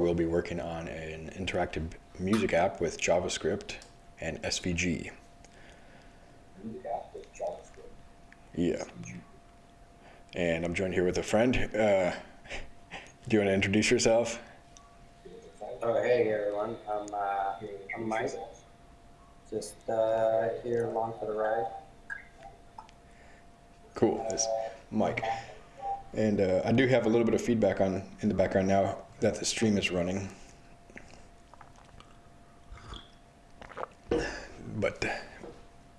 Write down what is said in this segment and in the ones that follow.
we'll be working on an interactive music app with JavaScript and SVG. Yeah. And I'm joined here with a friend. Uh, do you want to introduce yourself? Oh, hey everyone. I'm, uh, I'm Mike. Just uh, here along for the ride. Cool. That's Mike. And uh, I do have a little bit of feedback on in the background now that the stream is running. But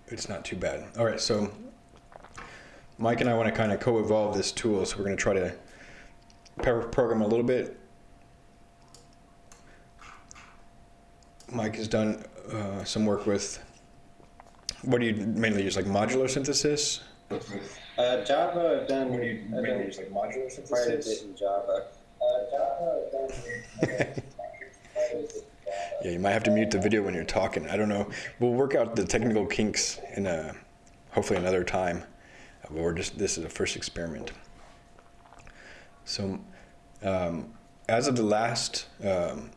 it's not too bad. All right, so Mike and I want to kind of co-evolve this tool, so we're going to try to program a little bit. Mike has done uh, some work with, what do you mainly use, like modular synthesis? Uh, Java, I've done, What do you I've mainly done use, like modular quite a bit synthesis? in Java. Java, I've done quite a bit in Java. Yeah, you might have to mute the video when you're talking. I don't know. We'll work out the technical kinks in a, hopefully another time. Uh, But we're just this is a first experiment. So, um, as of the last um,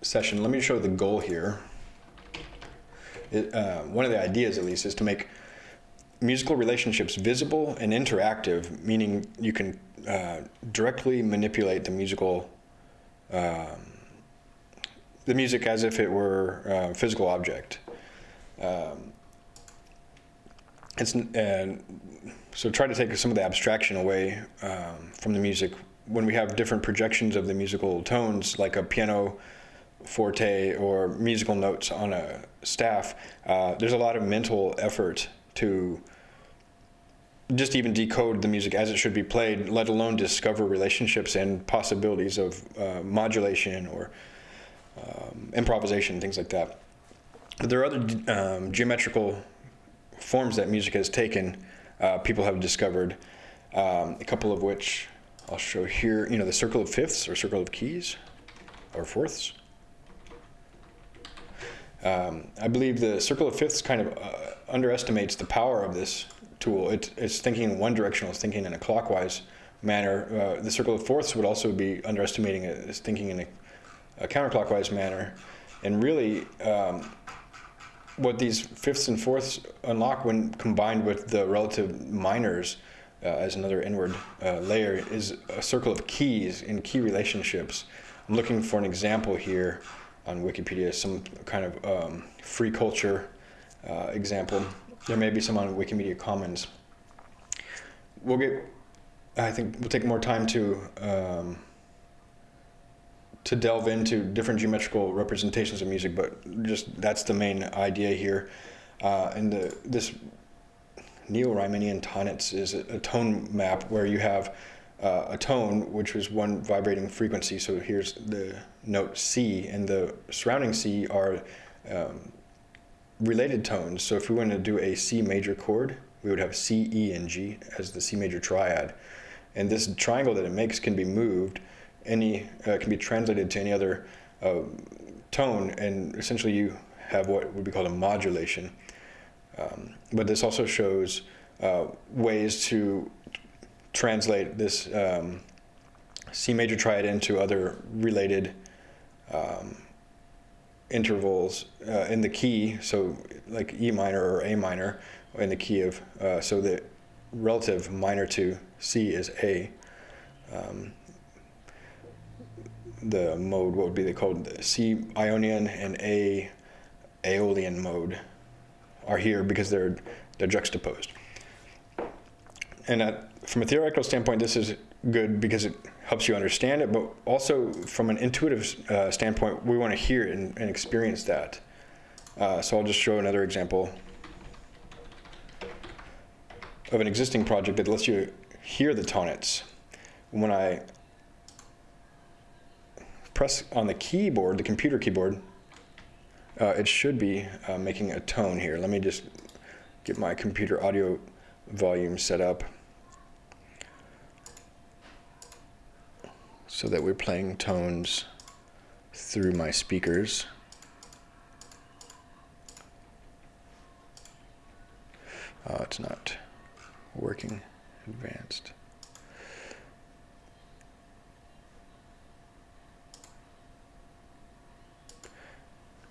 session, let me show the goal here. It, uh, one of the ideas, at least, is to make musical relationships visible and interactive, meaning you can uh, directly manipulate the musical um, the music as if it were a physical object. Um, it's and so try to take some of the abstraction away um, from the music when we have different projections of the musical tones, like a piano forte or musical notes on a staff. Uh, there's a lot of mental effort to just even decode the music as it should be played, let alone discover relationships and possibilities of uh, modulation or um, improvisation, things like that. But there are other um, geometrical forms that music has taken, uh, people have discovered, um, a couple of which I'll show here. You know, the circle of fifths or circle of keys or fourths. Um, I believe the circle of fifths kind of uh, underestimates the power of this tool. It, it's thinking in one directional, it's thinking in a clockwise manner. Uh, the circle of fourths would also be underestimating it, it's thinking in a a counterclockwise manner. And really, um, what these fifths and fourths unlock when combined with the relative minors uh, as another inward uh, layer is a circle of keys in key relationships. I'm looking for an example here on Wikipedia, some kind of um, free culture uh, example. There may be some on Wikimedia Commons. We'll get, I think we'll take more time to um, to delve into different geometrical representations of music, but just that's the main idea here. Uh, and the, this Neo-Riemannian Tonnetz is a, a, tone map where you have uh, a tone, which is one vibrating frequency. So here's the note C, and the surrounding C are um, related tones. So if we wanted to do a C major chord, we would have C, E, and G as the C major triad. And this triangle that it makes can be moved any uh, can be translated to any other uh, tone, and essentially you have what would be called a modulation. Um, but this also shows uh, ways to translate this um, C major triad into other related um, intervals uh, in the key, so like E minor or A minor in the key of, uh, so the relative minor to C is A. Um, the mode, what would be called the C Ionian and A Aeolian mode are here because they're they're juxtaposed. And at, from a theoretical standpoint, this is good because it helps you understand it, but also from an intuitive uh, standpoint, we want to hear it and, and experience that. Uh, so I'll just show another example of an existing project that lets you hear the Tonnetz. When I press on the keyboard, the computer keyboard, uh, it should be uh, making a tone here. Let me just get my computer audio volume set up so that we're playing tones through my speakers. Uh, it's not working advanced.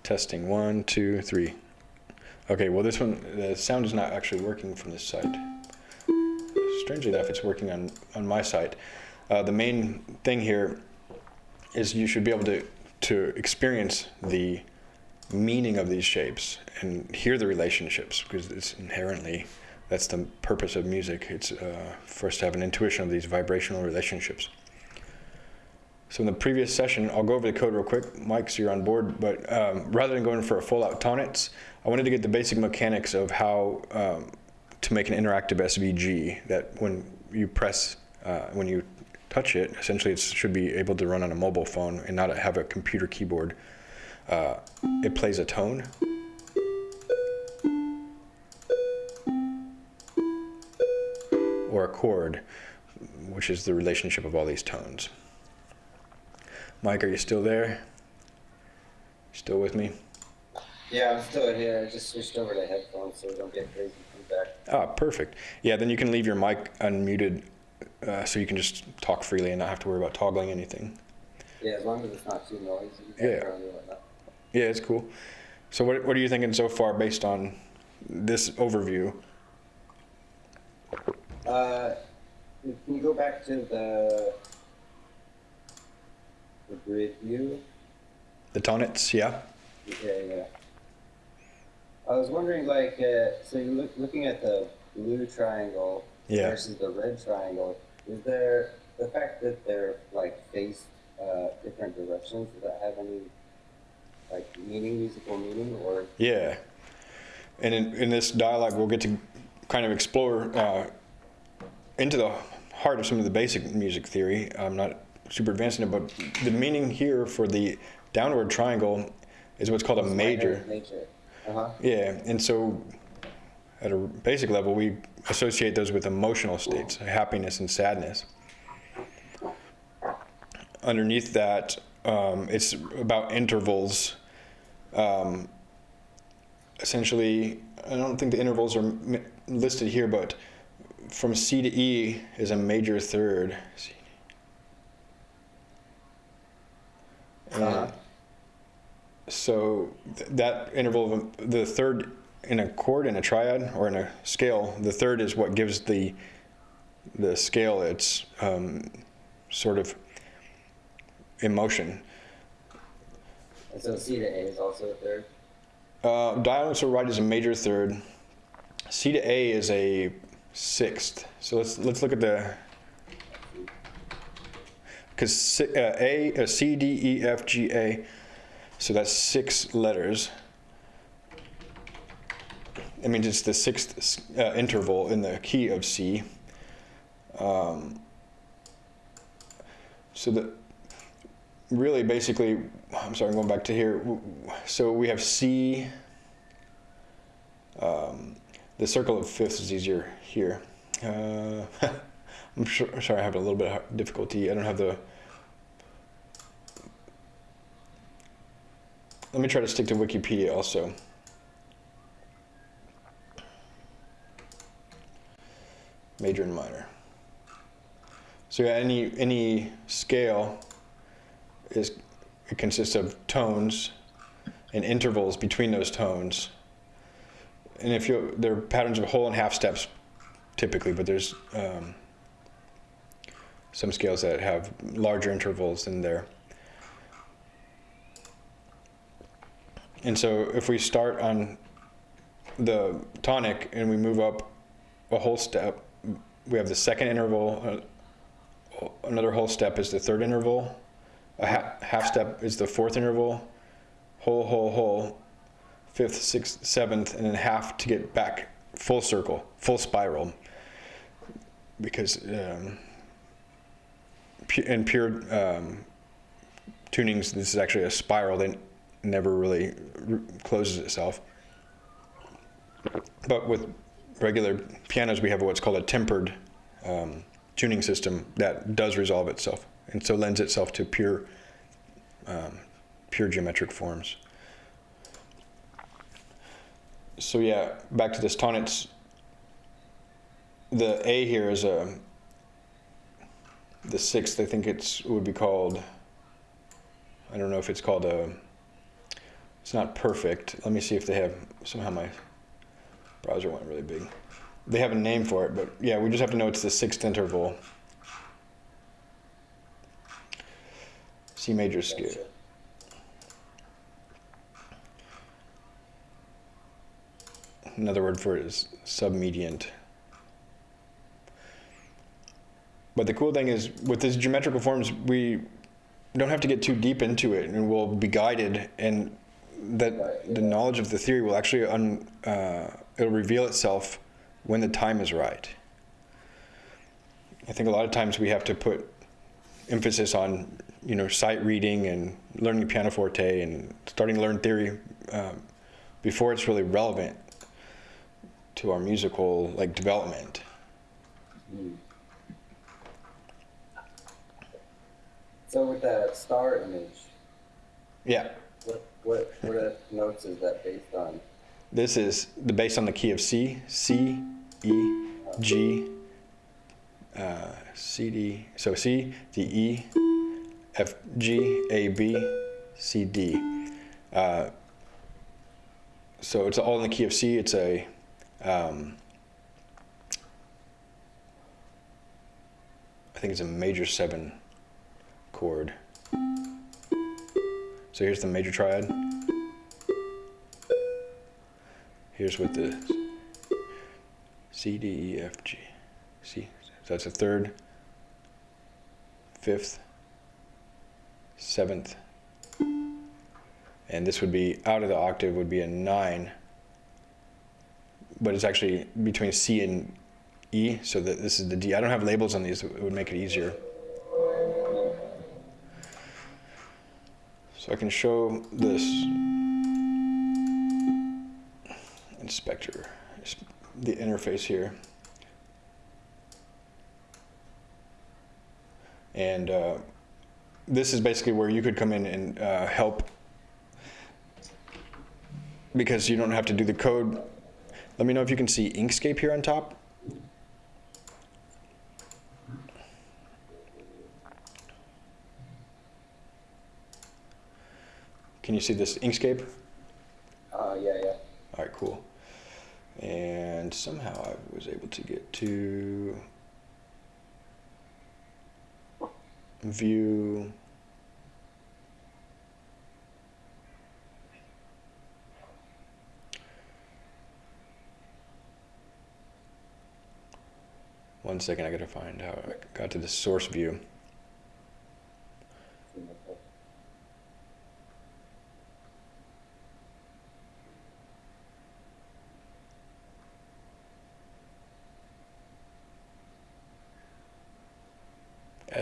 Testing one, two, three. Okay, well this one, the sound is not actually working from this side. Strangely enough, it's working on, on my side. Uh, the main thing here is you should be able to, to experience the meaning of these shapes and hear the relationships because it's inherently, that's the purpose of music. It's uh, for us to have an intuition of these vibrational relationships. So in the previous session, I'll go over the code real quick. Mike, so you're on board, but um, rather than going for a full out Tonnetz, I wanted to get the basic mechanics of how um, to make an interactive SVG that when you press, uh, when you touch it, essentially it should be able to run on a mobile phone and not have a computer keyboard. Uh, it plays a tone. Or a chord, which is the relationship of all these tones. Mike, are you still there? Still with me? Yeah, I'm still here. I just switched over to headphones so we don't get crazy feedback. Ah, perfect. Yeah, then you can leave your mic unmuted uh, so you can just talk freely and not have to worry about toggling anything. Yeah, as long as it's not too noisy. Yeah. Yeah, it's cool. So what, what are you thinking so far based on this overview? Uh, can you go back to the the grid view? The Tonnetz, yeah? Yeah, yeah. I was wondering, like, uh, so you're look, looking at the blue triangle Yeah. versus the red triangle. Is there the fact that they're like faced uh, different directions? Does that have any like meaning, musical meaning, or Yeah. And in, in this dialogue, we'll get to kind of explore uh, into the heart of some of the basic music theory. I'm not super advanced in it, but the meaning here for the downward triangle is what's called a major. Major. Uh huh. Yeah, and so at a basic level, we associate those with emotional states, happiness and sadness. Underneath that, um, it's about intervals. Um, essentially, I don't think the intervals are m- listed here, but from C to E is a major third. Uh-huh. so th- that interval of the third in a chord in a triad or in a scale, the third is what gives the the scale its um, sort of emotion. And so C to A is also a third. Uh, diagonal to right is a major third. C to A is a sixth. So let's let's look at the because uh, A uh, C D E F G A. So that's six letters. It means it's the sixth uh, interval in the key of C. Um, so the really basically, I'm sorry, I'm going back to here. So we have C. Um, the circle of fifths is easier here. Uh, I'm sure, sorry, I have a little bit of difficulty. I don't have the. Let me try to stick to Wikipedia also. Major and minor. So any any scale is it consists of tones and intervals between those tones. And if you there are patterns of whole and half steps typically, but there's um, some scales that have larger intervals in there. And so if we start on the tonic and we move up a whole step, we have the second interval, uh, another whole step is the third interval, a ha- half step is the fourth interval, whole, whole, whole, fifth, sixth, seventh, and then half to get back full circle, full spiral. Because um, pu- in pure um, tunings, this is actually a spiral that never really closes itself. But with regular pianos, we have what's called a tempered um, tuning system that does resolve itself, and so lends itself to pure, um, pure geometric forms. So yeah, back to this Tonnetz. The A here is a. The sixth, I think it's would be called. I don't know if it's called a It's not perfect. Let me see if they have, somehow my browser went really big. They have a name for it, but yeah, we just have to know it's the sixth interval. C major scale. Gotcha. Another word for it is submediant. But the cool thing is, with these geometrical forms, we don't have to get too deep into it, and we'll be guided, and that the knowledge of the theory will actually un, uh, it'll reveal itself when the time is right. I think a lot of times we have to put emphasis on, you know, sight reading and learning pianoforte and starting to learn theory um, before it's really relevant to our musical like development. So with that star image, Yeah, what what what notes is that based on? This is the based on the key of C, C, E, G, uh, C, D. So C, D, E, F, G, A, B, C, D. Uh, so it's all in the key of C. It's a um, I think it's a major seven chord. So here's the major triad. Here's what the C, D, E, F, G. C. So that's a third, fifth, seventh, and this would be out of the octave would be a nine, but it's actually between C and E, so that this is the D. I don't have labels on these, it would make it easier. So I can show this inspector, the interface here. And uh, this is basically where you could come in and uh, help because you don't have to do the code. Let me know if you can see Inkscape here on top. Can you see this Inkscape? Uh, yeah, yeah. All right, cool. And somehow I was able to get to view. One second, I gotta find how I got to the source view.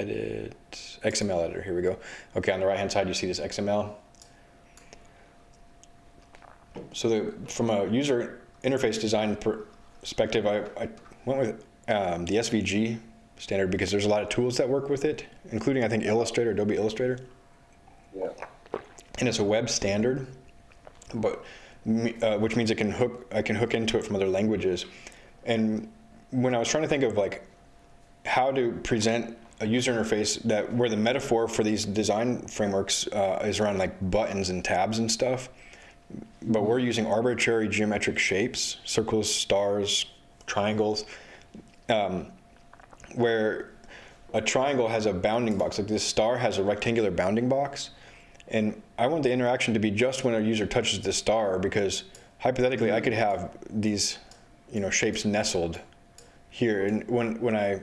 Edit XML editor. Here we go. Okay, on the right hand side, you see this XML. So the, from a user interface design perspective, I, I went with um, the SVG standard because there's a lot of tools that work with it, including I think Illustrator, Adobe Illustrator, Yeah. and it's a web standard, but uh, which means it can hook I can hook into it from other languages. And when I was trying to think of like how to present a user interface that where the metaphor for these design frameworks uh, is around like buttons and tabs and stuff but we're using arbitrary geometric shapes circles stars triangles um, where a triangle has a bounding box like this star has a rectangular bounding box and i want the interaction to be just when a user touches the star because hypothetically i could have these you know shapes nestled here and when when i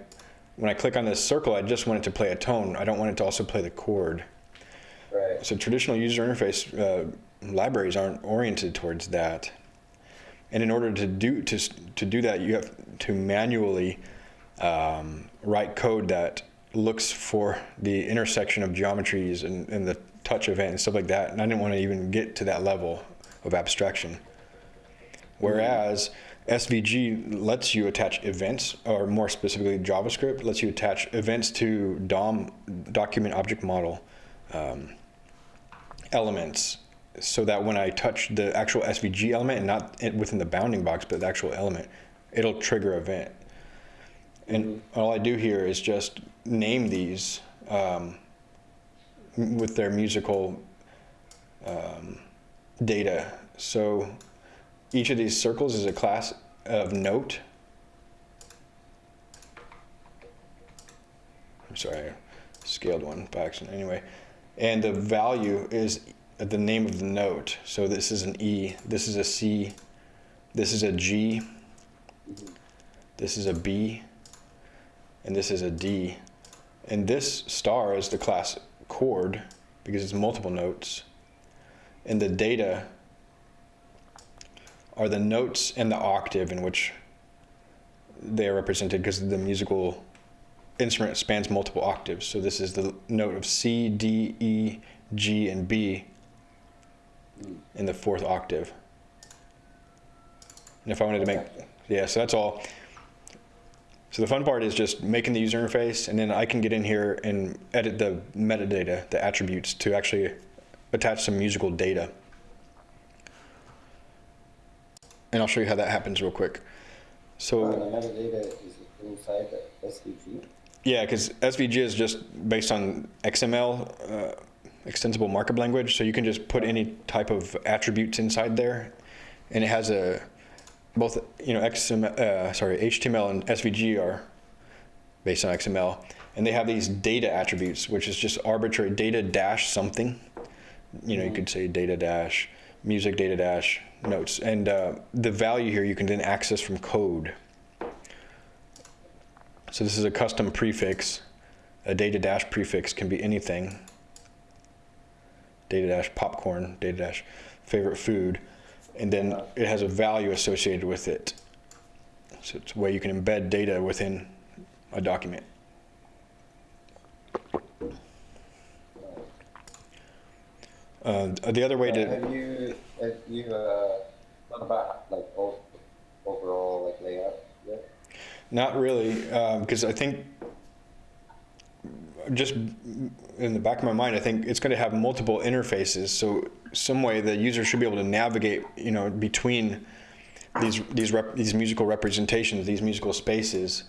when i click on this circle i just want it to play a tone. I don't want it to also play the chord. Right. so traditional user interface uh, libraries aren't oriented towards that. And in order to do to, to do that you have to manually um, write code that looks for the intersection of geometries and, and the touch event and stuff like that. And i didn't want to even get to that level of abstraction. Whereas SVG lets you attach events, or more specifically JavaScript lets you attach events to DOM, document object model um, elements, so that when I touch the actual SVG element and not in- within the bounding box, but the actual element, it'll trigger event. And all I do here is just name these um, with their musical um, data. So each of these circles is a class of note. I'm sorry, I scaled one by accident. Anyway, and the value is the name of the note. So this is an E, this is a C, this is a G, this is a B, and this is a D. And this star is the class chord because it's multiple notes. And the data are the notes and the octave in which they are represented because the musical instrument spans multiple octaves. So this is the note of C, D, E, G, and B in the fourth octave. And if I wanted to make, yeah, so that's all. So the fun part is just making the user interface, and then I can get in here and edit the metadata, the attributes, to actually attach some musical data. And I'll show you how that happens real quick. So. The metadata is inside the SVG. Yeah, because SVG is just based on XML, uh, extensible markup language. So you can just put any type of attributes inside there, and it has a both you know XML, uh, sorry HTML and SVG are based on XML, and they have these data attributes, which is just arbitrary data dash something. You know, you could say data dash music data dash notes, and uh, the value here you can then access from code. So this is a custom prefix. A data dash prefix can be anything. Data dash popcorn, data dash favorite food, and then it has a value associated with it. So it's a way you can embed data within a document. Uh, the other way Uh, to Have you, have you, uh, thought about like overall like layout yet? Not really, because I think just in the back of my mind, I think it's going to have multiple interfaces. So some way the user should be able to navigate, you know, between these these rep, these musical representations, these musical spaces,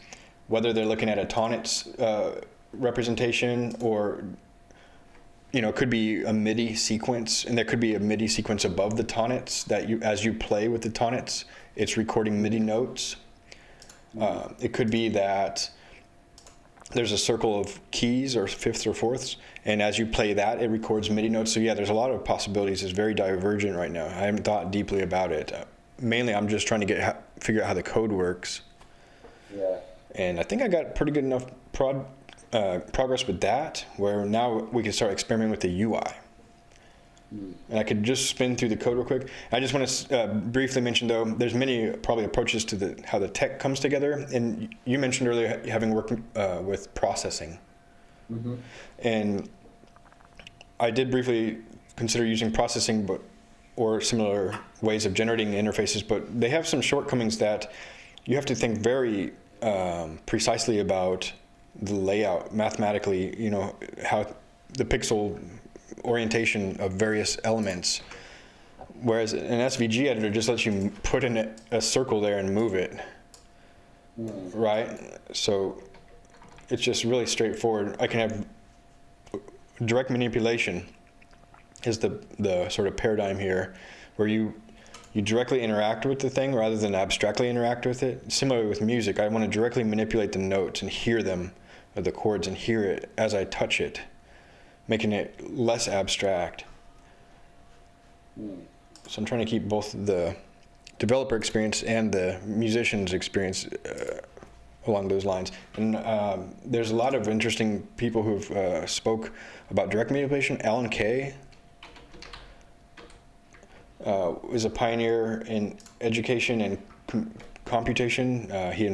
whether they're looking at a Tonnetz uh, representation or you know, it could be a MIDI sequence, and there could be a MIDI sequence above the Tonnetz that you, as you play with the Tonnetz, it's recording MIDI notes. Uh, it could be that there's a circle of keys or fifths or fourths, and as you play that, it records MIDI notes. So yeah, there's a lot of possibilities. It's very divergent right now. I haven't thought deeply about it. Uh, mainly, I'm just trying to get figure out how the code works, Yeah. and I think I got pretty good enough prod, uh, progress with that. Where now we can start experimenting with the UI. And I could just spin through the code real quick. I just want to uh, briefly mention, though, there's many probably approaches to the how the tech comes together. And you mentioned earlier having worked uh, with processing, and I did briefly consider using processing, but or similar ways of generating interfaces. But they have some shortcomings that you have to think very um, precisely about the layout mathematically. You know how the pixel orientation of various elements. Whereas an SVG editor just lets you put in a, circle there and move it, right? So it's just really straightforward. I can have direct manipulation is the the sort of paradigm here, where you you directly interact with the thing rather than abstractly interact with it. Similarly with music, I want to directly manipulate the notes and hear them, or the chords, and hear it as I touch it making it less abstract. So I'm trying to keep both the developer experience and the musician's experience uh, along those lines. And um, there's a lot of interesting people who've uh, spoke about direct manipulation. Alan Kay uh, is a pioneer in education and com- computation. Uh, he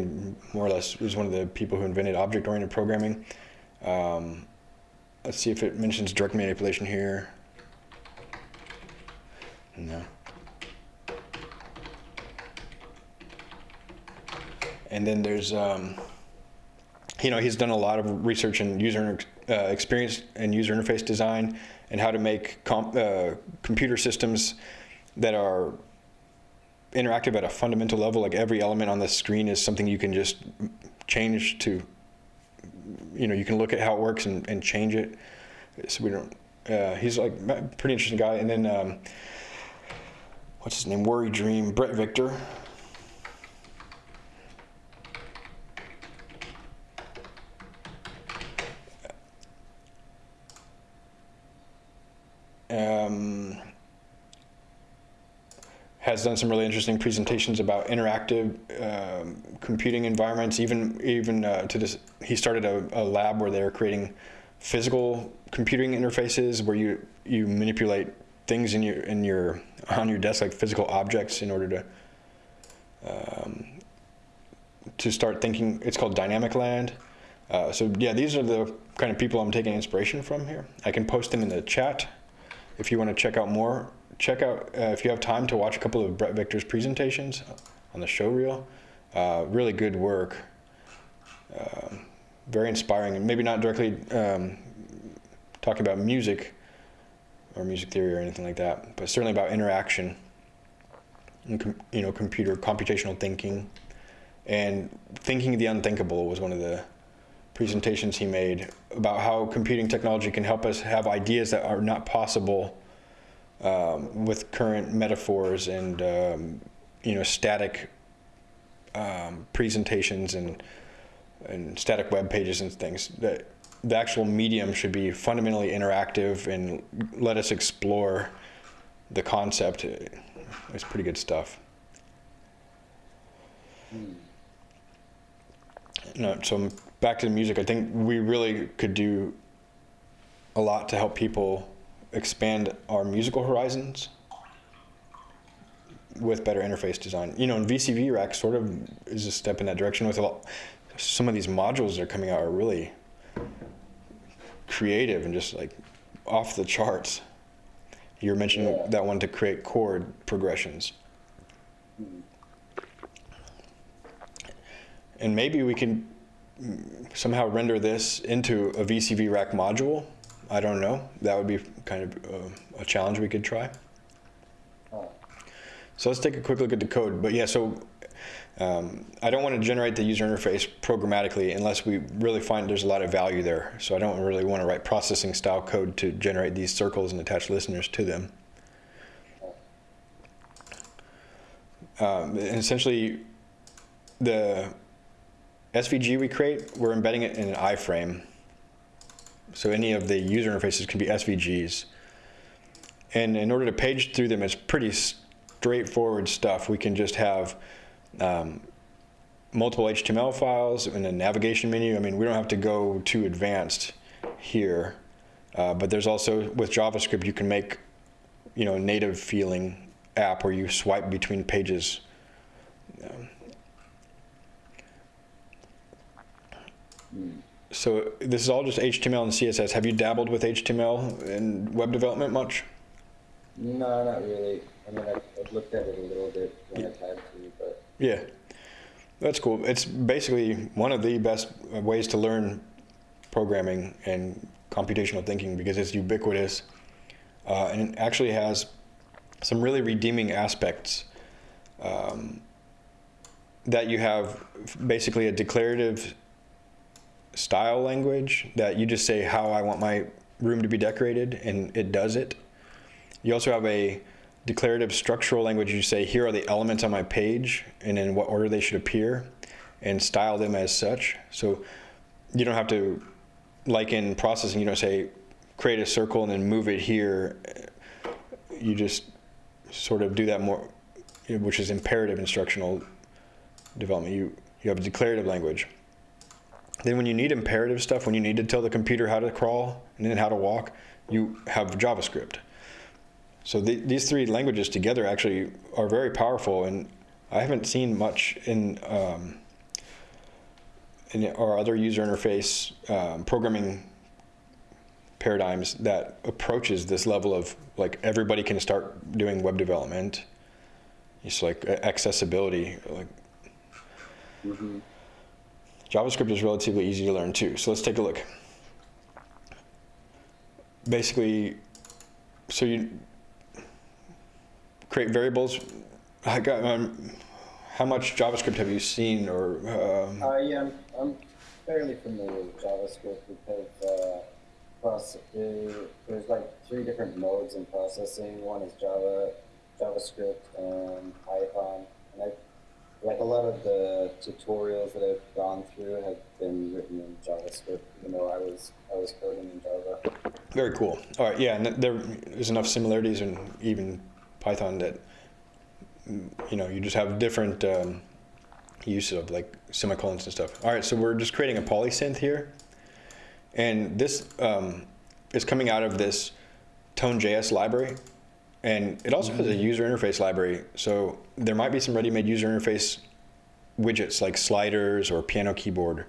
more or less was one of the people who invented object-oriented programming. Um, Let's see if it mentions direct manipulation here. No. And then there's, um, you know, he's done a lot of research in user uh, experience and user interface design and how to make uh, computer systems that are interactive at a fundamental level. Like every element on the screen is something you can just change to you know you can look at how it works and, and change it so we don't uh, he's like pretty interesting guy and then um, what's his name? Worry Dream, Bret Victor. Um, has done some really interesting presentations about interactive um, computing environments. Even even uh, to this, he started a, a lab where they're creating physical computing interfaces where you you manipulate things in your in your on your desk like physical objects in order to um, to start thinking. It's called Dynamicland. Uh, so yeah, these are the kind of people I'm taking inspiration from here. I can post them in the chat if you want to check out more. Check out uh, if you have time to watch a couple of Bret Victor's presentations on the show reel. Uh, really good work. Um very inspiring, and maybe not directly um, talking about music or music theory or anything like that, but certainly about interaction and you know computer computational thinking and thinking the unthinkable was one of the presentations he made about how computing technology can help us have ideas that are not possible um, with current metaphors and um, you know static um, presentations and and static web pages and things that the actual medium should be fundamentally interactive and let us explore the concept. It's pretty good stuff. No, so back to the music. I think we really could do a lot to help people expand our musical horizons with better interface design you know and VCV Rack sort of is a step in that direction with a lot some of these modules that are coming out are really creative and just like off the charts. You were mentioning Yeah. that one to create chord progressions. And maybe we can somehow render this into a VCV rack module. I don't know. That would be kind of uh, a challenge we could try. So let's take a quick look at the code. But yeah, so um, I don't want to generate the user interface programmatically unless we really find there's a lot of value there. So I don't really want to write processing style code to generate these circles and attach listeners to them. Um, and essentially, the SVG we create, we're embedding it in an iframe. So any of the user interfaces can be SVGs. And in order to page through them, it's pretty straightforward stuff. We can just have um, multiple HTML files and a navigation menu. I mean, we don't have to go too advanced here. Uh, but there's also, with JavaScript, you can make, you know, a native feeling app where you swipe between pages. Um, so this is all just HTML and CSS. Have you dabbled with HTML and web development much? No, not really. I mean, I've, I've looked at it a little bit when I've had to, but Yeah, that's cool. It's basically one of the best ways to learn programming and computational thinking because it's ubiquitous uh, and it actually has some really redeeming aspects. Um, that you have basically a declarative style language that you just say how I want my room to be decorated and it does it. You also have a declarative structural language. You say, here are the elements on my page and in what order they should appear and style them as such. So you don't have to, like in processing, you don't say, create a circle and then move it here. You just sort of do that more, which is imperative instructional development. You, you have a declarative language. Then when you need imperative stuff, when you need to tell the computer how to crawl and then how to walk, you have JavaScript. So the, these three languages together actually are very powerful, and I haven't seen much in um, in our other user interface um, programming paradigms that approaches this level of like everybody can start doing web development. It's like accessibility. Like hmm JavaScript is relatively easy to learn too. So let's take a look. Basically, so you create variables. I got, um, how much JavaScript have you seen or? Um, uh, I'm, I'm fairly familiar with JavaScript because uh, process, there's like three different modes in processing. One is Java JavaScript and Python, and I like a lot of the tutorials that I've gone through have been written in JavaScript, even though I was I was coding in Java. Very cool. All right, yeah, and th- there is enough similarities in even Python that you know you just have different um, use of like semicolons and stuff. All right, so we're just creating a polysynth here, and this um, is coming out of this Tone.js library, and it also has a user interface library. So there might be some ready-made user interface widgets like sliders or piano keyboard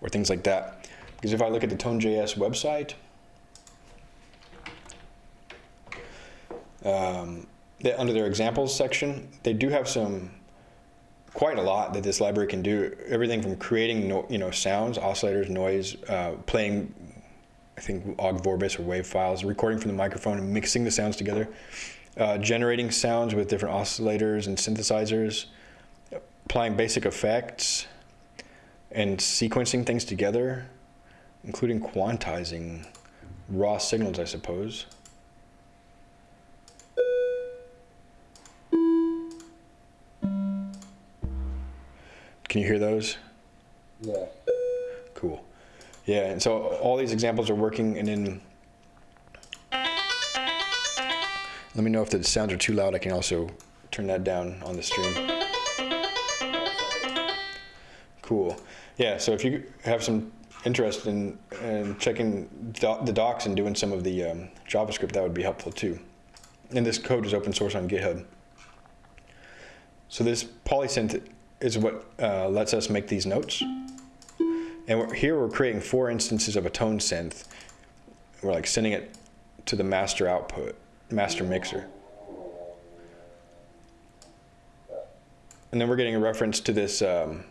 or things like that. Because if I look at the Tone.js website, um, they, under their examples section, they do have some quite a lot that this library can do. Everything from creating no, you know sounds, oscillators, noise, uh, playing I think ogg vorbis or wave files, recording from the microphone and mixing the sounds together, uh, generating sounds with different oscillators and synthesizers, applying basic effects, and sequencing things together, including quantizing raw signals, I suppose. Can you hear those? Yeah. Cool. Yeah, and so all these examples are working, and then let me know if the sounds are too loud. I can also turn that down on the stream. Cool. Yeah, so if you have some interest in, in checking the docs and doing some of the um, JavaScript, that would be helpful too. And this code is open source on GitHub. So this polysynth is what uh, lets us make these notes. And we're, here we're creating four instances of a tone synth. We're like sending it to the master output, master mixer. And then we're getting a reference to this um,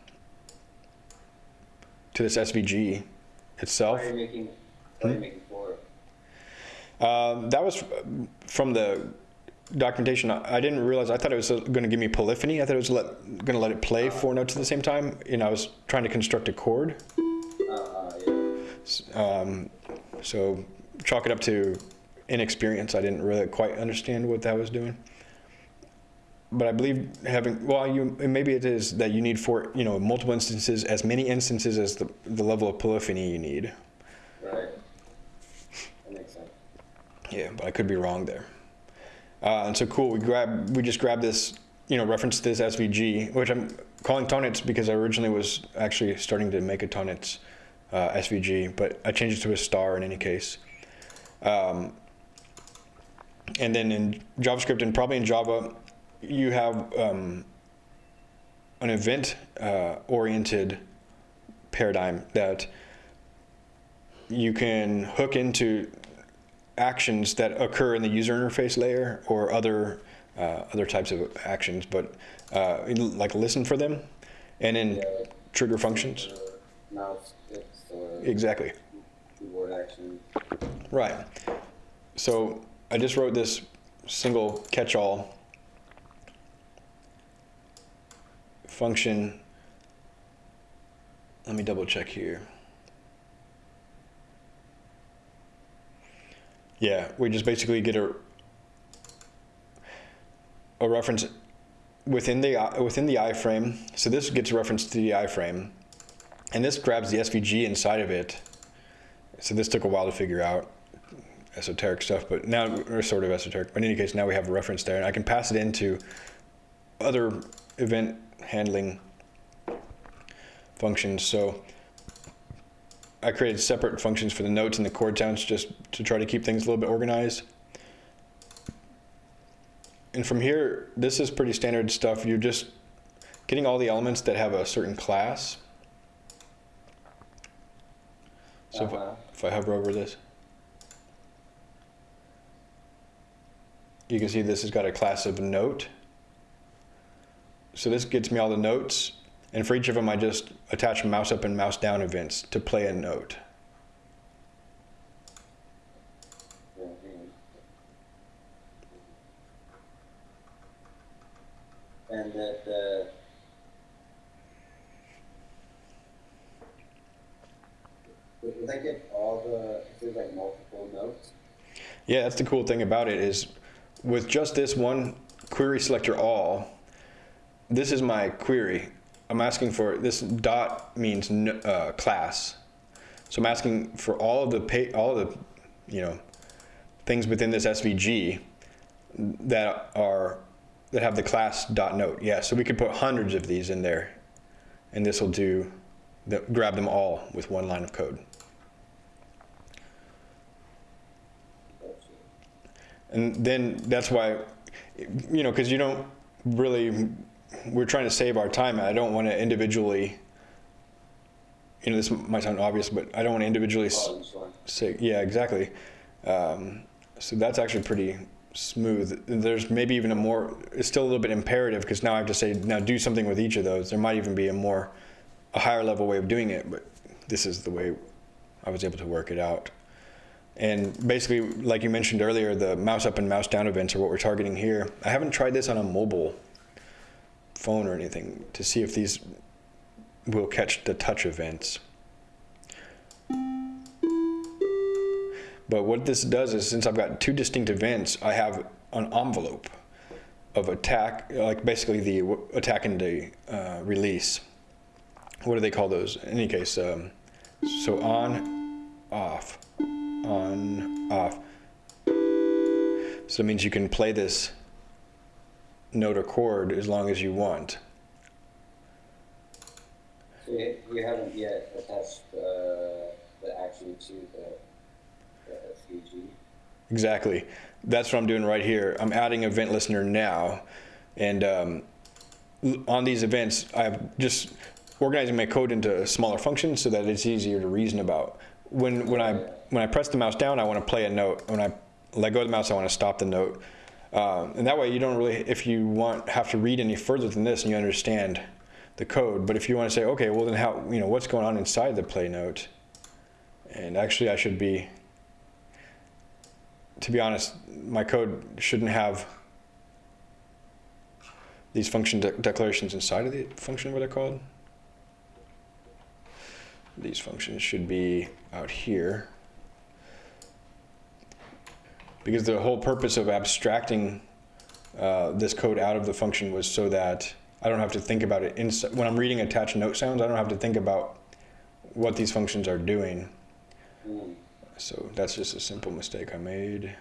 to this SVG itself. What are you making? What are you making for? Um, that was from the documentation. I I didn't realize. I thought it was going to give me polyphony. I thought it was going to let it play four notes at the same time. You know, I was trying to construct a chord. Uh, yeah. Um, so chalk it up to inexperience. I didn't really quite understand what that was doing. But I believe having well, you maybe it is that you need for you know multiple instances, as many instances as the the level of polyphony you need. Right. That makes sense. Yeah, but I could be wrong there. Uh, and so cool, we grab we just grabbed this, you know, reference to this SVG, which I'm calling Tonnetz because I originally was actually starting to make a Tonnetz uh, SVG, but I changed it to a star in any case. Um, and then in JavaScript and probably in Java, you have um, an event uh, oriented paradigm that you can hook into actions that occur in the user interface layer or other uh, other types of actions, but uh, like listen for them, and then Yeah. trigger functions. Exactly. Right. So I just wrote this single catch-all function. Let me double check here. Yeah, we just basically get a a reference within the within the iframe. So this gets referenced to the iframe, and this grabs the SVG inside of it. So this took a while to figure out esoteric stuff, but now or sort of esoteric. But in any case, now we have a reference there, and I can pass it into other event handling functions. So I created separate functions for the notes and the chord sounds just to try to keep things a little bit organized. And from here, this is pretty standard stuff. You're just getting all the elements that have a certain class. So if, I, Uh-huh. if I hover over this, you can see this has got a class of note. So this gets me all the notes, and for each of them, I just attach mouse up and mouse down events to play a note. Yeah. And that uh, would would I get all the is like multiple notes? Yeah, that's the cool thing about it is with just this one query selector all, this is my query. I'm asking for, this dot means uh, class. So I'm asking for all of the pa- all of the, you know, things within this SVG that are, that have the class dot note. Yeah, so we could put hundreds of these in there and this will do, the, grab them all with one line of code. And then that's why, you know, because you don't really, we're trying to save our time. I don't want to individually, you know, this might sound obvious, but I don't want to individually Oh, say, yeah, exactly. Um, so that's actually pretty smooth. There's maybe even a more, it's still a little bit imperative because now I have to say, now do something with each of those. There might even be a more, a higher level way of doing it, but this is the way I was able to work it out. And basically, like you mentioned earlier, the mouse up and mouse down events are what we're targeting here. I haven't tried this on a mobile phone or anything to see if these will catch the touch events. But what this does is since I've got two distinct events, I have an envelope of attack, like basically the attack and the uh, release. What do they call those? In any case, um, so on, off, on, off. So that means you can play this note or chord as long as you want. So you, you haven't yet attached the, the action to the, the? Exactly. That's what I'm doing right here. I'm adding event listener now. And um, on these events, I'm just organizing my code into smaller functions so that it's easier to reason about. When, when, I, when I press the mouse down, I want to play a note. When I let go of the mouse, I want to stop the note. Um, and that way you don't really, if you want, have to read any further than this and you understand the code. But if you want to say, okay, well then how, you know, what's going on inside the play note? And actually I should be to be honest, my code shouldn't have these function de- declarations inside of the function, what they're called. These functions should be out here. Because the whole purpose of abstracting uh, this code out of the function was so that I don't have to think about it. Ins- when I'm reading attached note sounds, I don't have to think about what these functions are doing. So that's just a simple mistake I made.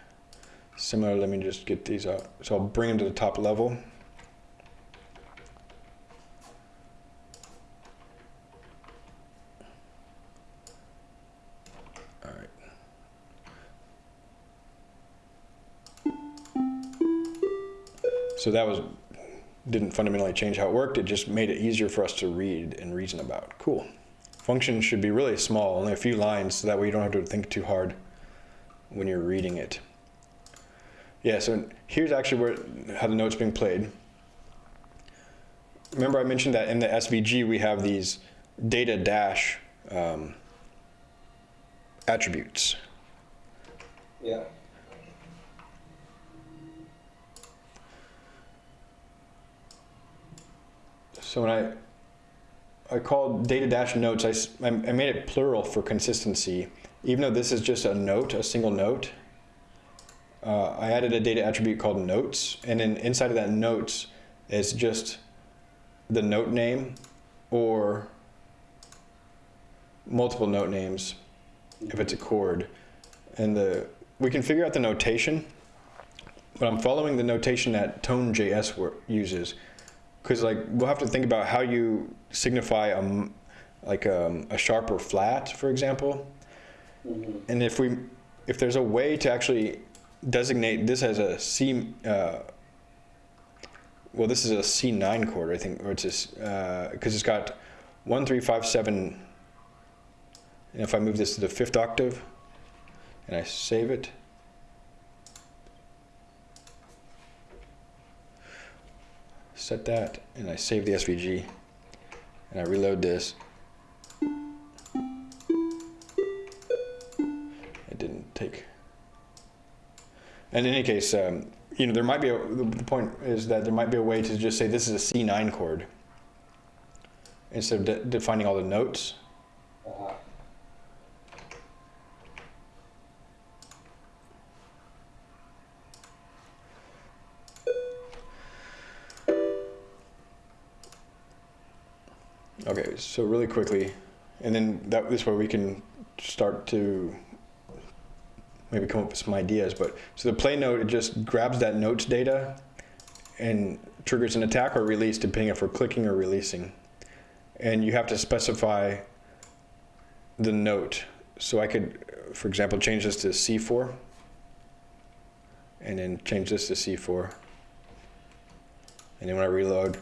Similar, let me just get these out. So I'll bring them to the top level. So that was didn't fundamentally change how it worked. It just made it easier for us to read and reason about. Cool. Function should be really small, only a few lines, so that way you don't have to think too hard when you're reading it. Yeah, so here's actually where how the note's being played. Remember I mentioned that in the SVG we have these data dash um, attributes. Yeah. So when I I called data dash notes, I made it plural for consistency. Even though this is just a note, a single note, uh, I added a data attribute called notes, and then inside of that notes is just the note name or multiple note names if it's a chord. And the we can figure out the notation, but I'm following the notation that Tone.js uses because like we'll have to think about how you signify a like um, a sharp or flat, for example. Mhm. And if we if there's a way to actually designate this as a C, uh, well, this is a C9 chord, I think, or it's because it's got one, three, five, seven. And if I move this to the fifth octave, and I save it. Set that and I save the SVG and I reload this. It didn't take. And in any case, um, you know, there might be a, the point is that there might be a way to just say this is a C9 chord instead of de- defining all the notes. Uh-huh. So really quickly, and then that this way we can start to maybe come up with some ideas. But so the play note it just grabs that notes data and triggers an attack or release depending if we're clicking or releasing. And you have to specify the note. So I could, for example, change this to C4 and then change this to C4. And then when I reload,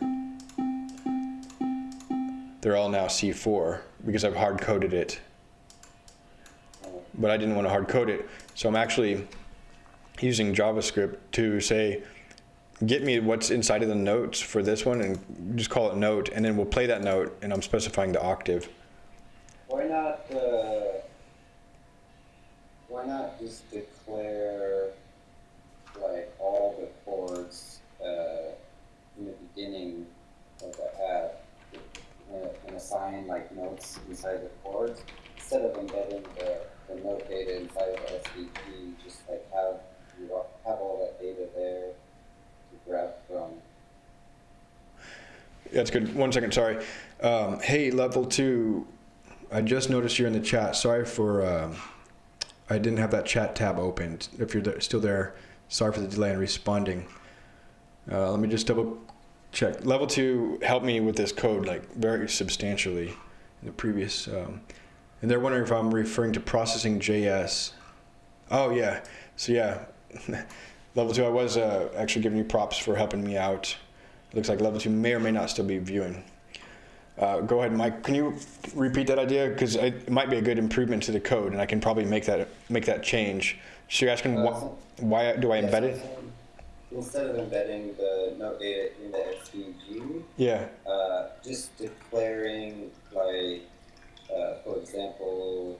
they're all now C4 because I've hard coded it. But I didn't want to hard code it. So I'm actually using JavaScript to say, get me what's inside of the notes for this one and just call it note. And then we'll play that note and I'm specifying the octave. Why not, uh, why not just declare, like, all the chords, uh, in the beginning of the app, and, and assign, like, notes inside the chords, instead of embedding the, the note data inside of the SVG, just like have, you have all that data there to grab from. That's good. One second, sorry. Um, hey, level two. I just noticed you're in the chat. Sorry for, um, I didn't have that chat tab opened. If you're there, still there, sorry for the delay in responding. Uh, let me just double check. Level two helped me with this code like very substantially in the previous. Um, and they're wondering if I'm referring to processing JS. Oh yeah. So yeah, level two. I was uh, actually giving you props for helping me out. It looks like level two may or may not still be viewing. Uh, go ahead, Mike. Can you repeat that idea? Because it might be a good improvement to the code, and I can probably make that make that change. So you're asking Uh, wh- why do I embed it? Instead of embedding the note data in the SVG, Yeah. uh, just declaring like, uh, for example,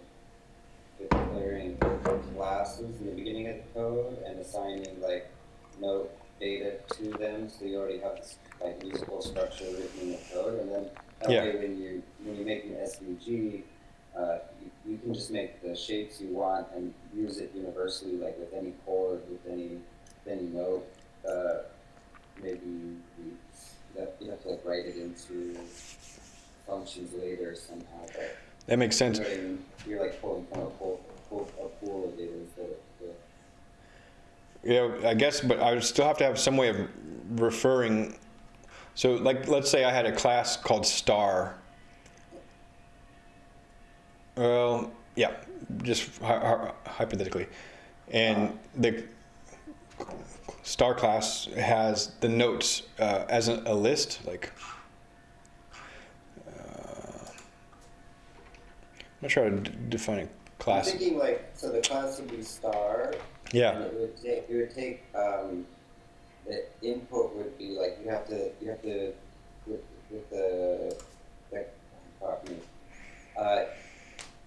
declaring classes in the beginning of the code and assigning like note data to them, so you already have this like usable structure written in the code, and then that Yeah. way when you when you make an SVG, uh, you, you can just make the shapes you want and use it universally, like with any chord, with any with any note. Uh, maybe you, you have, you have to like write it into functions later somehow, but That makes sense. you're, in- you're like pulling from a pool, pool, a pool of data instead of Yeah, I guess, but I would still have to have some way of referring. So, like, let's say I had a class called star. Well, yeah, just hy- hy- hypothetically, and the star class has the notes uh, as a, a list, like. Uh, I'm not sure how to d- define a I'm class. thinking like, so the class would be star, And Yeah, it would take, it would take, um, the input would be like, you have to, you have to, with, with the, me. Uh,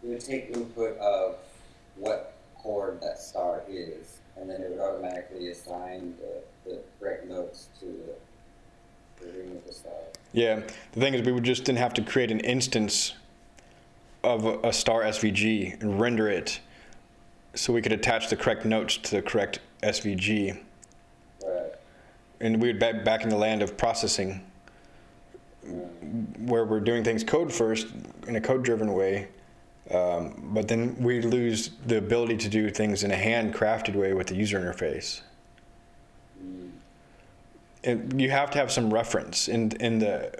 it would take input of what chord that star is, and then it would automatically assign the, the correct notes to the, the ring of the star. Yeah, the thing is, we would just didn't have to create an instance of a, a star SVG and render it, so we could attach the correct notes to the correct SVG, Right. and we would be back in the land of processing, where we're doing things code first in a code-driven way, um, but then we lose the ability to do things in a handcrafted way with the user interface. And you have to have some reference in in the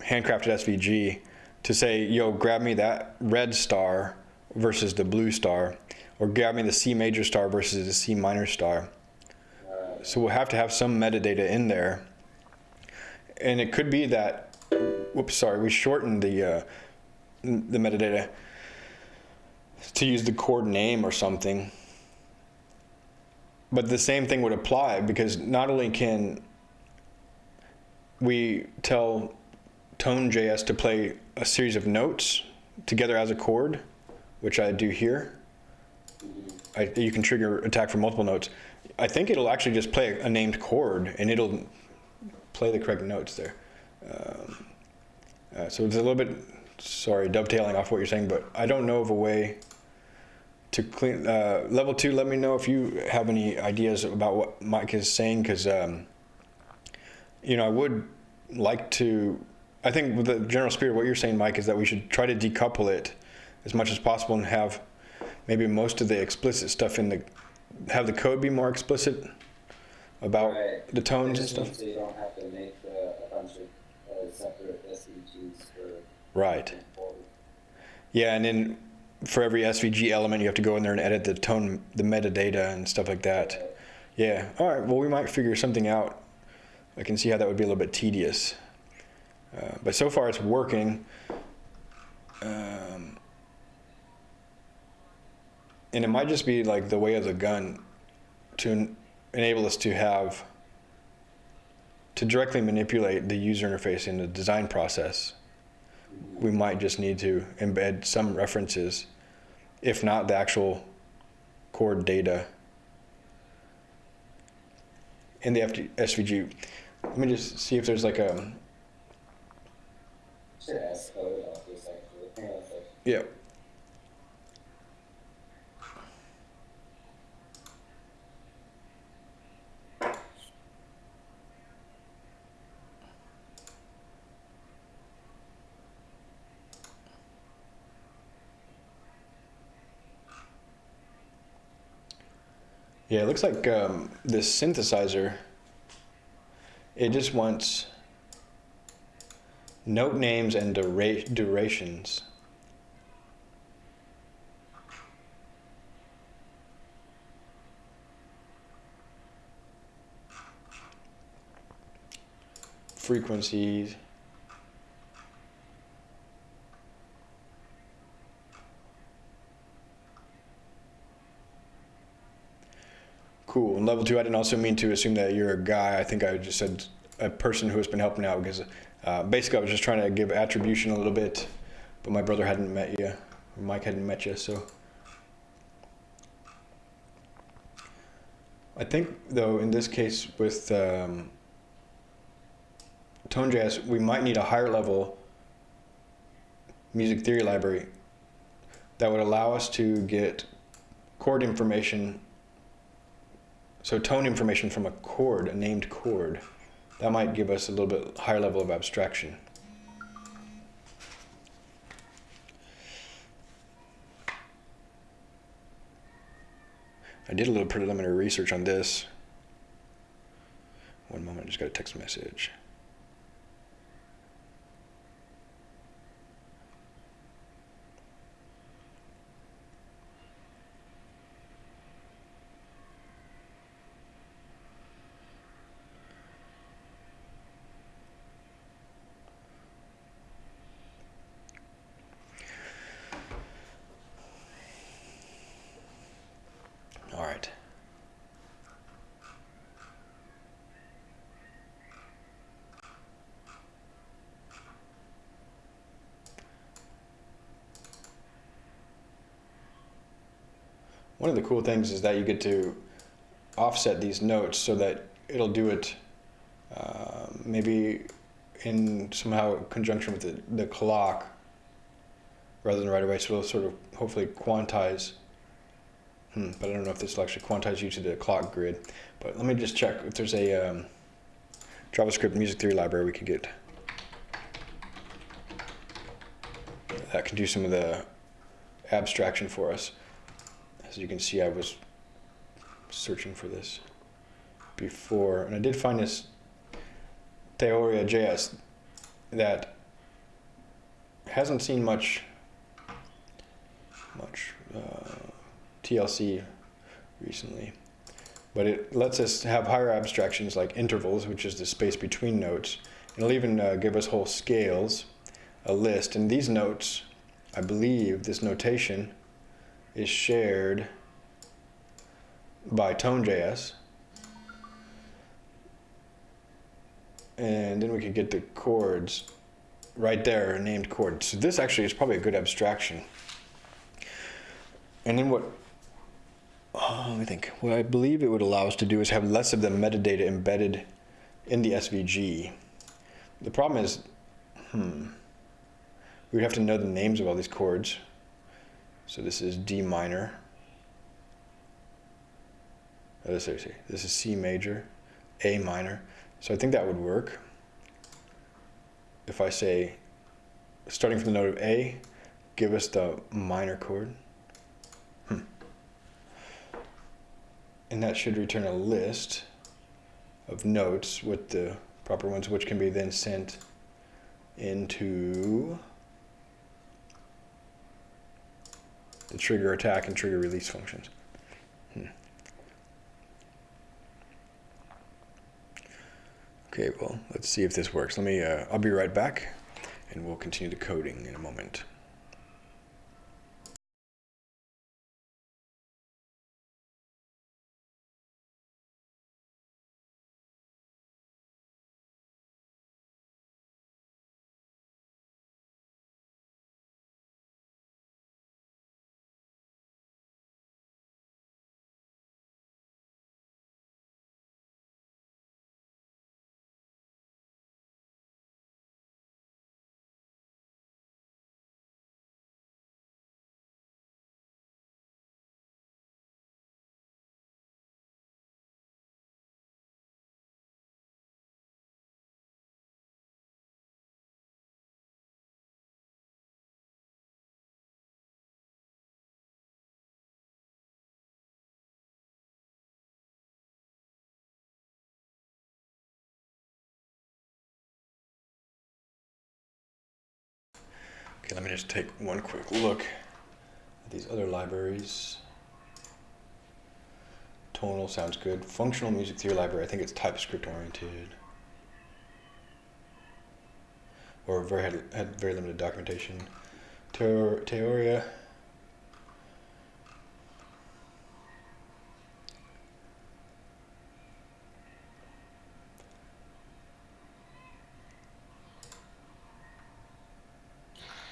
handcrafted SVG to say, yo, grab me that red star versus the blue star, or grab me the C major star versus the C minor star. So we'll have to have some metadata in there, and it could be that, whoops, sorry, we shortened the uh, the metadata to use the chord name or something. But the same thing would apply because not only can we tell Tone.js to play a series of notes together as a chord, which I do here. I, you can trigger attack for multiple notes. I think it'll actually just play a named chord and it'll play the correct notes there. Um, uh, so it's a little bit, sorry, dovetailing off what you're saying, but I don't know of a way to clean uh, level two. Let me know if you have any ideas about what Mike is saying, because um, you know I would like to I think with the general spirit of what you're saying, Mike, is that we should try to decouple it as much as possible and have maybe most of the explicit stuff in the, have the code be more explicit about Right. the tones and stuff. So you don't have to make uh, a bunch of uh, separate SVGs for. Right. Yeah, and then for every SVG element, you have to go in there and edit the tone, the metadata and stuff like that. Yeah. All right. Well, we might figure something out. I can see how that would be a little bit tedious. Uh, but so far, it's working. Um, and it might just be like the way of the gun to en- enable us to have to directly manipulate the user interface in the design process we might just need to embed some references, if not the actual chord data in the FD, SVG. Let me just see if there's like a, Should ask code about this actually. Hang on a sec. yeah. Yeah, it looks like um, this synthesizer, it just wants note names and dura- durations. Frequencies. Cool. And level two, I didn't also mean to assume that you're a guy. I think I just said a person who has been helping out because uh, basically I was just trying to give attribution a little bit, but my brother hadn't met you, Mike hadn't met you, so. I think though in this case with um, ToneJS, we might need a higher level music theory library that would allow us to get chord information so tone information from a chord, a named chord, that might give us a little bit higher level of abstraction. I did a little preliminary research on this. One moment, I just got a text message. All right. One of the cool things is that you get to offset these notes so that it'll do it uh, maybe in somehow conjunction with the, the clock rather than right away. So it'll sort of hopefully quantize. Hmm, but I don't know if this will actually quantize you to the clock grid. But let me just check if there's a um, JavaScript music theory library we could get that can do some of the abstraction for us. As you can see, I was searching for this before, and I did find this Teoria JS that hasn't seen much much uh, TLC recently, but it lets us have higher abstractions like intervals, which is the space between notes. It'll even uh, give us whole scales, a list, and these notes, I believe, this notation is shared by ToneJS. And then we could get the chords right there, named chords. So this actually is probably a good abstraction. And then what, oh, let me think. What I believe it would allow us to do is have less of the metadata embedded in the SVG. The problem is, hmm, we would have to know the names of all these chords. So this is D minor. Oh, this, is- this is C major, A minor. So I think that would work. if I say, starting from the note of A, give us the minor chord. Hmm. And that should return a list of notes with the proper ones, which can be then sent into the trigger attack and trigger release functions. Hmm. Okay, well, let's see if this works. Let me, uh, I'll be right back and we'll continue the coding in a moment. Let me just take one quick look at these other libraries. Tonal sounds good. Functional music theory library, I think it's TypeScript oriented. Or very had, had very limited documentation. Teor- Teoria.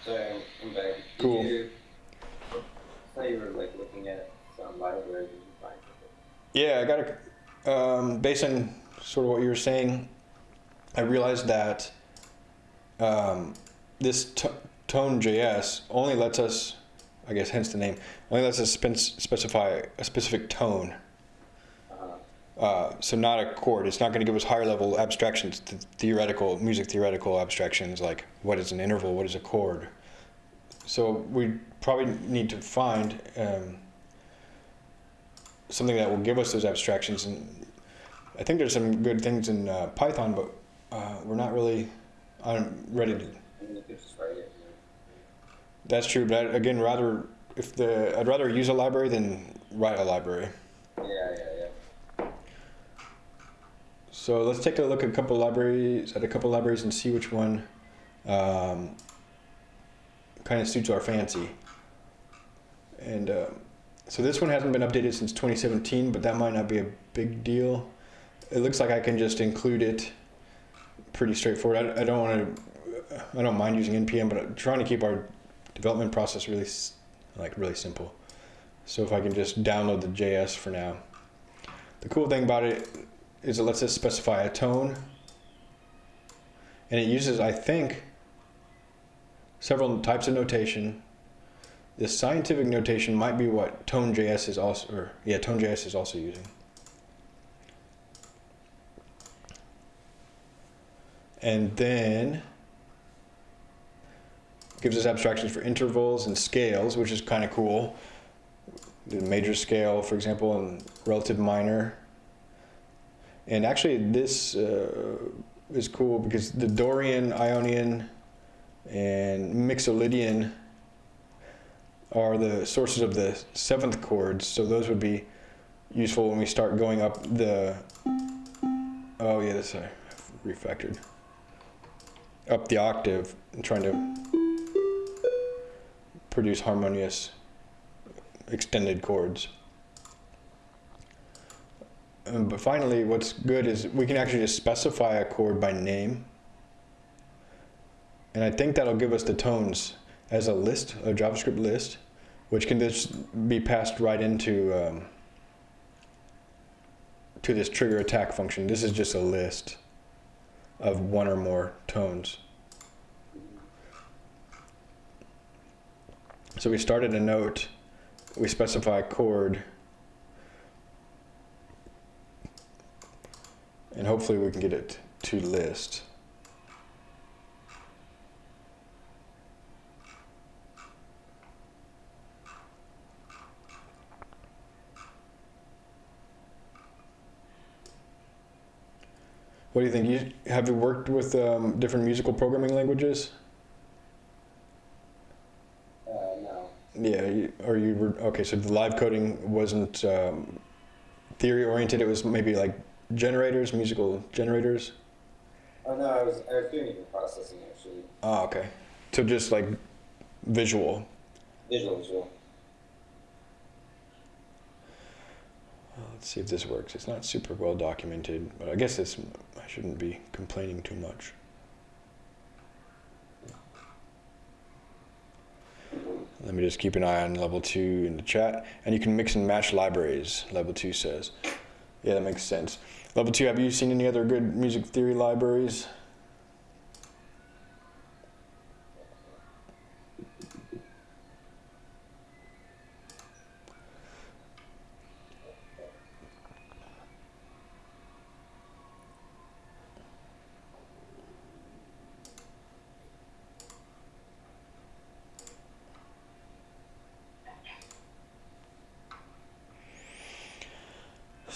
So I'm back. Did Cool. You, I thought you were like looking at some library. Did you find something? Yeah, I got to, um, based on sort of what you were saying, I realized that um, this t- tone.js only lets us, I guess hence the name, only lets us specify a specific tone. Uh-huh. Uh, so not a chord. It's not going to give us higher level abstractions, th- theoretical, music theoretical abstractions like what is an interval, what is a chord. So we probably need to find um, something that will give us those abstractions. And I think there's some good things in uh, Python, but uh, we're not really I'm ready to. I mean, you could just write it. That's true, but I, again, rather if the I'd rather use a library than write a library. Yeah, yeah, yeah. So let's take a look at a couple libraries at a couple libraries and see which one um, kind of suits our fancy. And uh, so this one hasn't been updated since 2017, but that might not be a big deal. It looks like I can just include it pretty straightforward. I, I don't want to, I don't mind using npm, but I'm trying to keep our development process really like really simple. So if I can just download the JS for now. The cool thing about it is it lets us specify a tone. And it uses, I think, several types of notation. This scientific notation might be what Tone.js is also, or yeah, Tone.js is also using. And then gives us abstractions for intervals and scales, which is kind of cool. The major scale, for example, and relative minor. And actually, this uh, is cool because the Dorian, Ionian, and Mixolydian are the sources of the seventh chords. So those would be useful when we start going up the. Oh yeah, that's refactored. Up the octave and trying to produce harmonious extended chords. Um, but finally, what's good is we can actually just specify a chord by name. And I think that'll give us the tones as a list, a JavaScript list, which can just be passed right into um, to this trigger attack function. This is just a list of one or more tones. So we started a note, we specify a chord, and hopefully we can get it to list. What do you think? You have you worked with um, different musical programming languages? Uh, no. Yeah, you, or you were okay. So the live coding wasn't um, theory oriented. It was maybe like generators, musical generators. Oh no, I was I was doing even processing actually. Ah, okay. So just like visual. Visual, visual. Let's see if this works. It's not super well documented, but I guess it's I shouldn't be complaining too much. Let me just keep an eye on level two in the chat, and you can mix and match libraries. Level two says, yeah, that makes sense. Level two, have you seen any other good music theory libraries?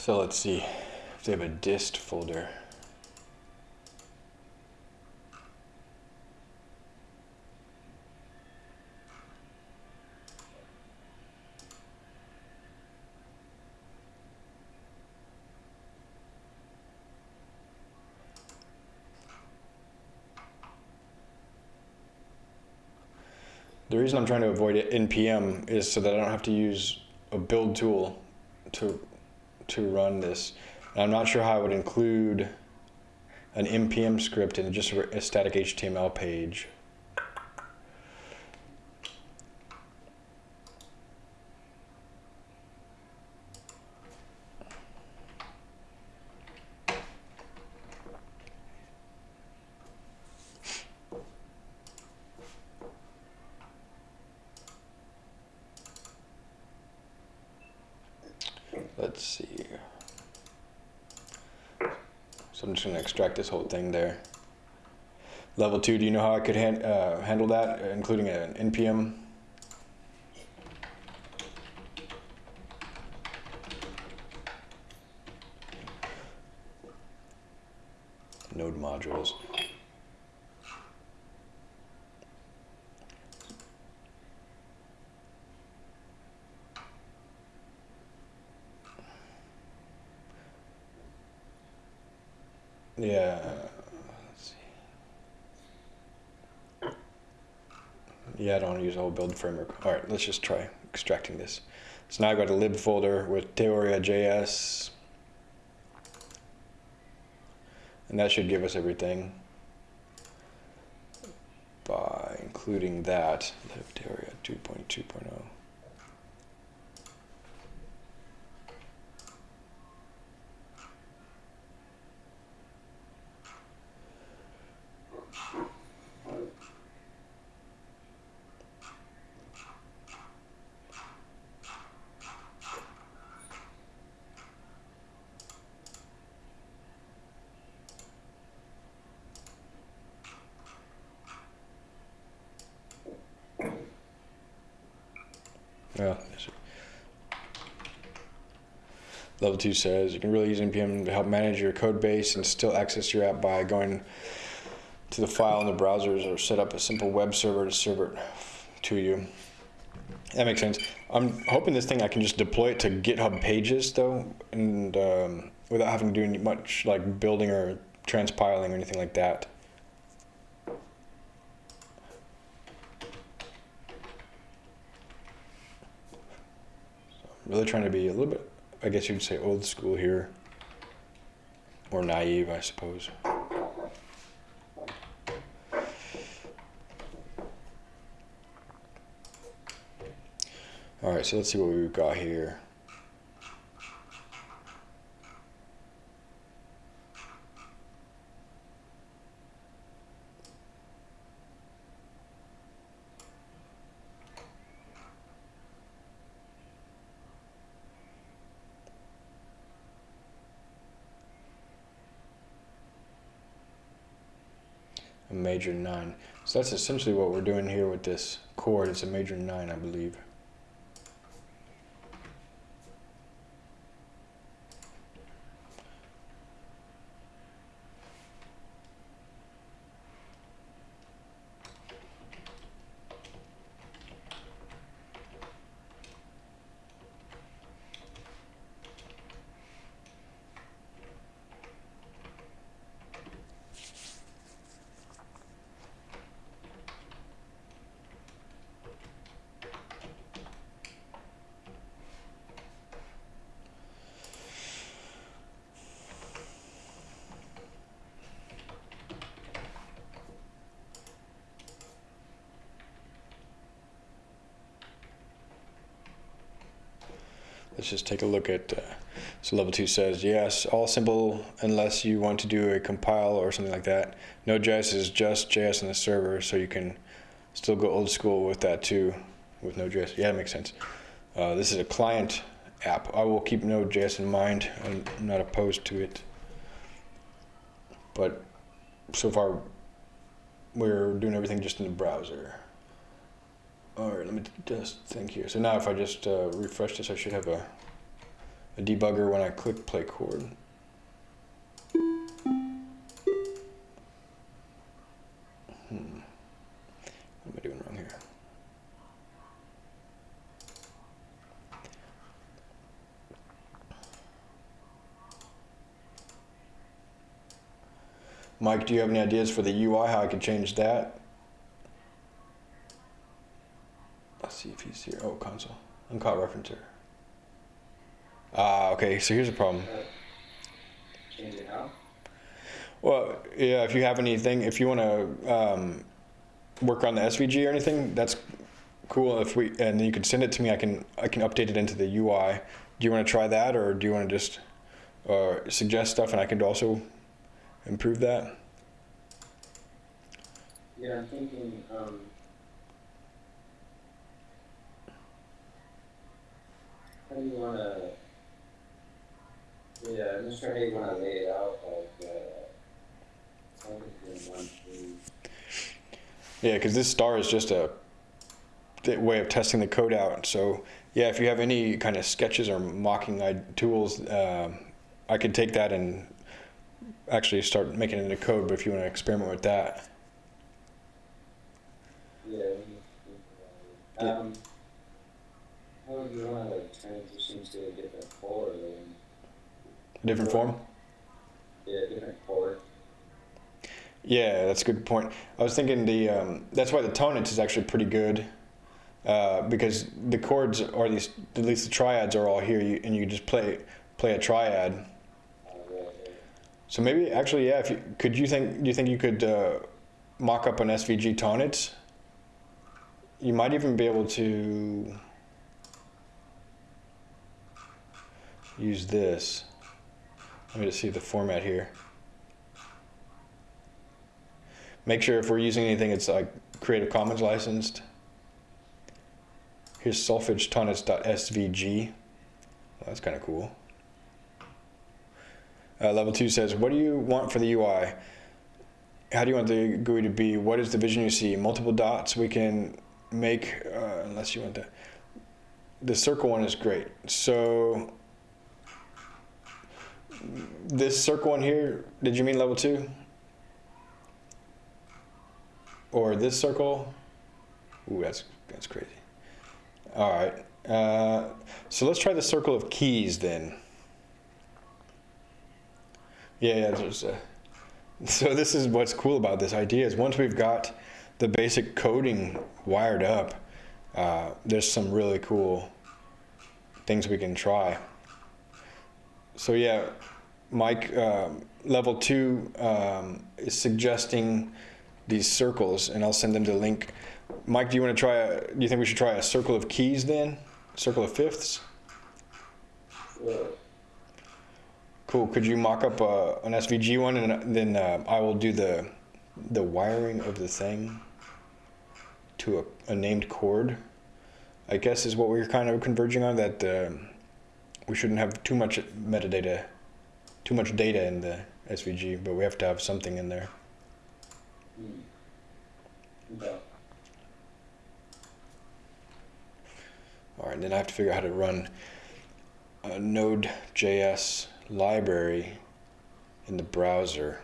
So let's see if they have a dist folder. The reason I'm trying to avoid it npm is so that I don't have to use a build tool to to run this. And I'm not sure how I would include an npm script in just a static HTML page. Let's see. So I'm just to extract this whole thing there. Level two, do you know how I could han uh, handle that, including an NPM? Node modules. Yeah. Let's see. The whole build framework. All right, let's just try extracting this. So now I've got a lib folder with Teoria.js. And that should give us everything by including that lib Teoria 2.2.0. 2 says. You can really use npm to help manage your code base and still access your app by going to the file in the browsers or set up a simple web server to serve it to you. That makes sense. I'm hoping this thing I can just deploy it to GitHub pages though, and um, without having to do much like building or transpiling or anything like that. really trying to be a little bit I guess you'd say old school here, or naive, I suppose. All right, so let's see what we've got here. a major nine. So that's essentially what we're doing here with this chord. It's a major nine, I believe. let's just take a look at, uh, so level two says, yes, all simple unless you want to do a compile or something like that. Node.js is just JS on the server, so you can still go old school with that too, with Node.js. Yeah, that makes sense. Uh, this is a client app. I will keep Node.js in mind. I'm not opposed to it. But so far, we're doing everything just in the browser. All right, let me just think here. So now if I just uh, refresh this, I should have a, a debugger when I click play chord. Hmm. What am I doing wrong here? Mike, do you have any ideas for the UI, how I could change that? Let's see if he's here. Oh, console. Uncaught ReferenceError. Ah, okay, so here's a problem. Change it how? Well, yeah, if you have anything, if you want to um, work on the SVG or anything, that's cool. If we and you can send it to me, I can I can update it into the UI. Do you want to try that, or do you want to just uh, suggest stuff, and I can also improve that? Yeah, I'm thinking, um. How do you wanna? Yeah, I'm not sure how you wanna lay it out, like, uh. Sounds like you're in one, two. Yeah, because this star is just a way of testing the code out. So yeah, if you have any kind of sketches or mocking I- tools, um I could take that and actually start making it into code. But if you want to experiment with that, Yeah, we need to think about it. Yeah. How would you wanna like transition to a different chord or, different form. yeah, different chord? Yeah, that's a good point. I was thinking the um, that's why the Tonnetz is actually pretty good uh, because the chords or at least at least the triads are all here, you, and you just play play a triad. So maybe actually, yeah. If you could, you think do you think you could uh, mock up an SVG Tonnetz? You might even be able to use this. Let me just see the format here. Make sure if we're using anything, it's like Creative Commons licensed. Here's solfegetonance.svg. Well, that's kind of cool. Uh, level two says, what do you want for the UI? How do you want the GUI to be? What is the vision you see? Multiple dots we can make, uh, unless you want that. The circle one is great. So this circle one here, did you mean level two? Or this circle? Ooh, that's, that's crazy. All right. Uh, so let's try the circle of keys then. Yeah, yeah. There's a, so this is what's cool about this idea is once we've got the basic coding wired up, uh, there's some really cool things we can try. So yeah, Mike, um, level two um, is suggesting these circles, and I'll send them the link. Mike, do you want to try? A, do you think we should try a circle of keys then? Circle of fifths? Sure. Cool. Could you mock up uh, an SVG one, and then uh, I will do the the wiring of the thing to a, a named chord. I guess is what we're kind of converging on. That uh, we shouldn't have too much metadata, too much data in the SVG, but we have to have something in there. Hmm. Okay. All right, then I have to figure out how to run a Node.js library in the browser.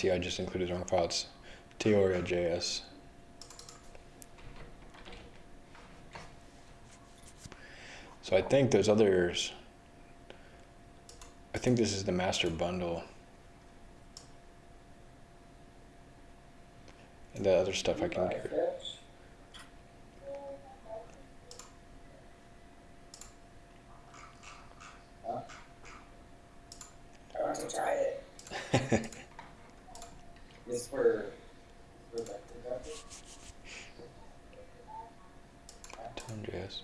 See. I just included wrong file. It's Teoria.js. So I think there's others. I think this is the master bundle. And the other stuff I can get. Fitch. Huh? I want to try it. This for, for vector graphic? Tone.js.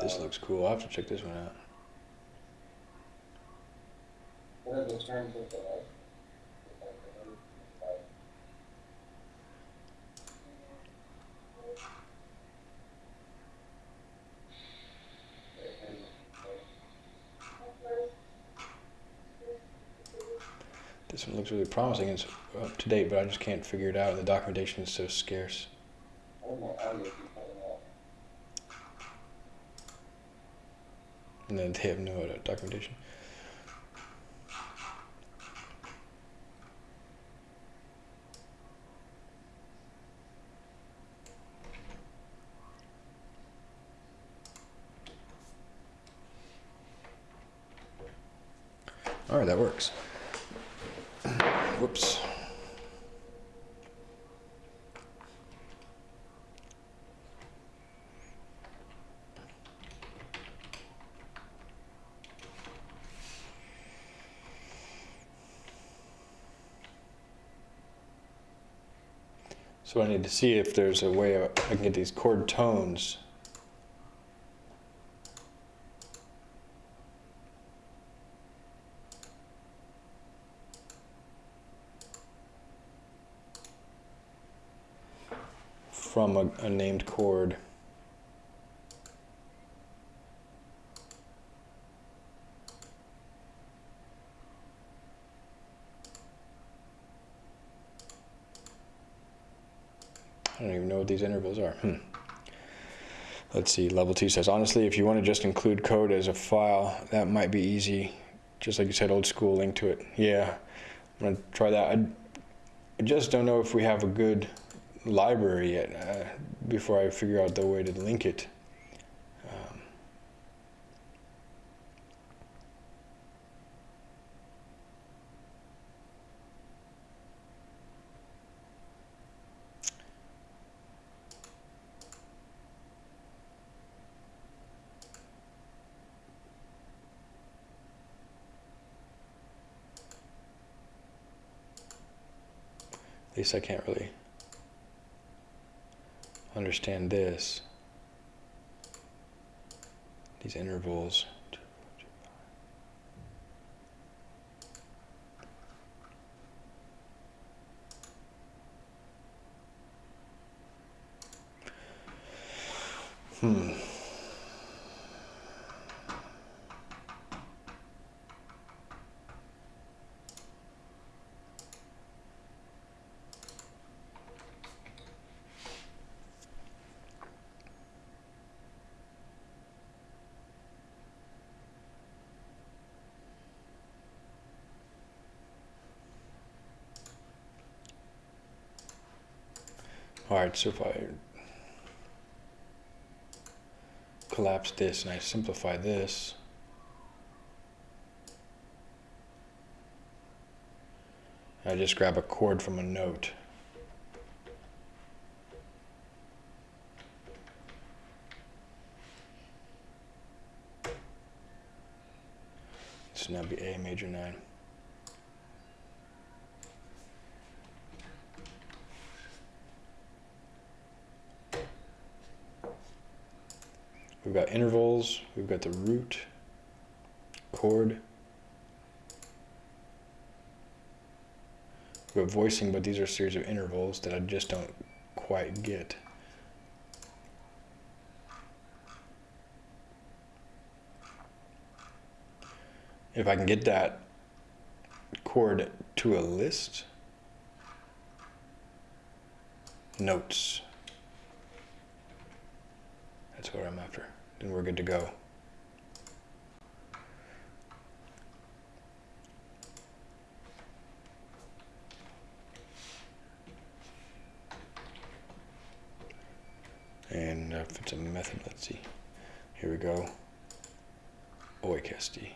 This Uh, looks cool. I'll have to check this one out. This one looks really promising. It's up to date, but I just can't figure it out. The documentation is so scarce. I don't know audio keep cutting out. And then they have no documentation. All right, that works. Whoops. So I need to see if there's a way I can get these chord tones. From a, a named chord. I don't even know what are. Hmm. Let's see, level two says, honestly, if you want to just include code as a file, that might be easy. Just like you said, old school link to it. Yeah, I'm going to try that. I, I just don't know if we have a good library yet uh, before I figure out the way to link it. Least I can't really understand this. These intervals. Hmm. So if I collapse this and I simplify this, I just grab a chord from a note. This will now be A major 9. Got intervals, we've got the root, chord. We've got voicing, but these are a series of intervals that I just don't quite get. If I can get that chord to a list, notes. That's what I'm after. Then we're good to go. And uh, if it's a method, let's see. Here we go. Oikesti.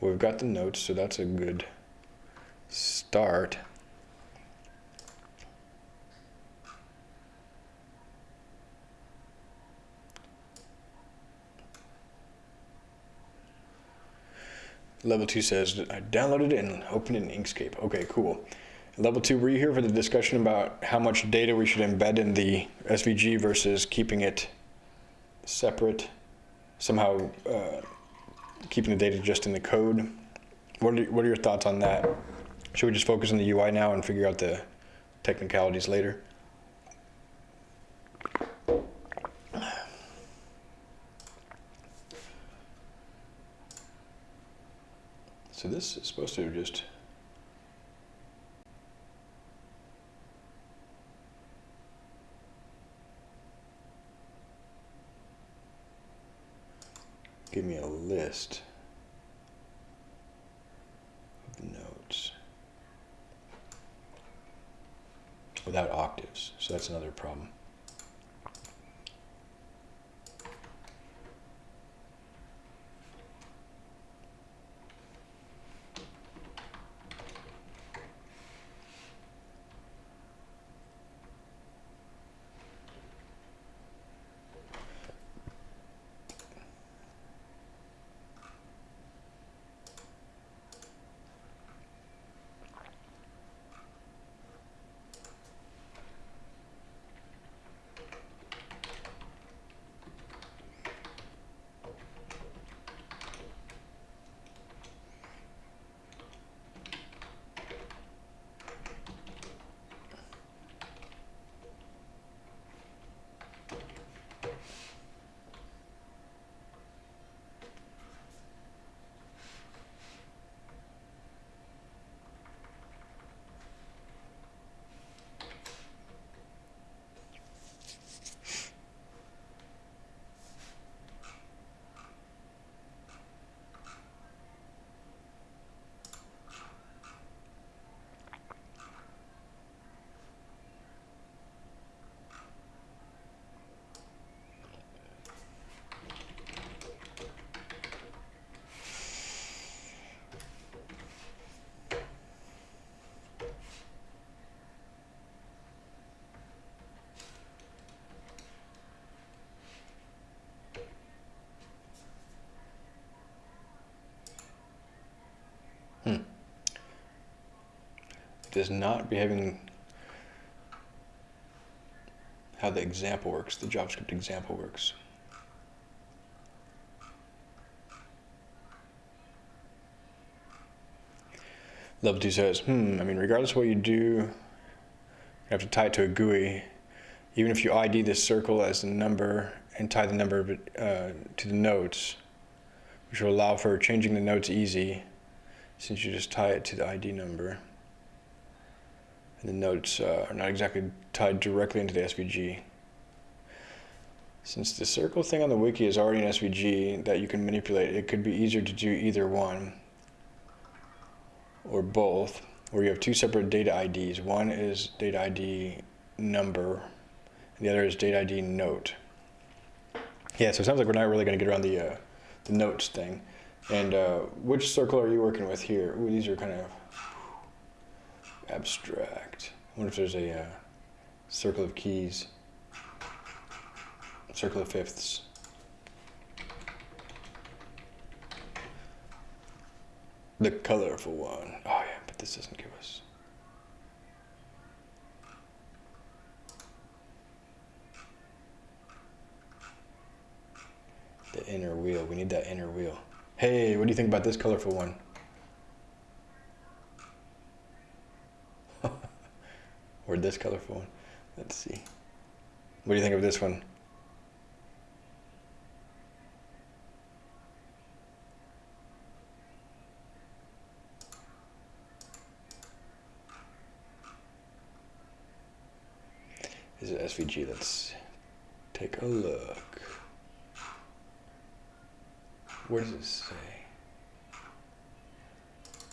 We've got the notes, so that's a good start. Level 2 says, I downloaded it and opened it in Inkscape. Okay, cool. Level 2, were you here for the discussion about how much data we should embed in the SVG versus keeping it separate? Somehow uh, keeping the data just in the code? What are, what are your thoughts on that? Should we just focus on the UI now and figure out the technicalities later? So this is supposed to just give me a list of notes without octaves. So that's another problem. Does not behaving how the example works, the JavaScript example works. Level 2 says, hmm, I mean, regardless of what you do, you have to tie it to a GUI. Even if you ID this circle as a number and tie the number uh, to the notes, which will allow for changing the notes easy, since you just tie it to the ID number. The notes uh, are not exactly tied directly into the SVG. Since the circle thing on the wiki is already an SVG that you can manipulate, it could be easier to do either one or both, where you have two separate data IDs. One is data ID number, and the other is data ID note. Yeah, so it sounds like we're not really going to get around the, uh, the notes thing. And uh, which circle are you working with here? Ooh, these are kind of abstract. I wonder if there's a uh, circle of keys, circle of fifths. The colorful one. Oh yeah, but this doesn't give us. The inner wheel. We need that inner wheel. Hey, what do you think about this colorful one? Or this colorful one? Let's see. What do you think of this one? Is it SVG? Let's take a look. What does it say?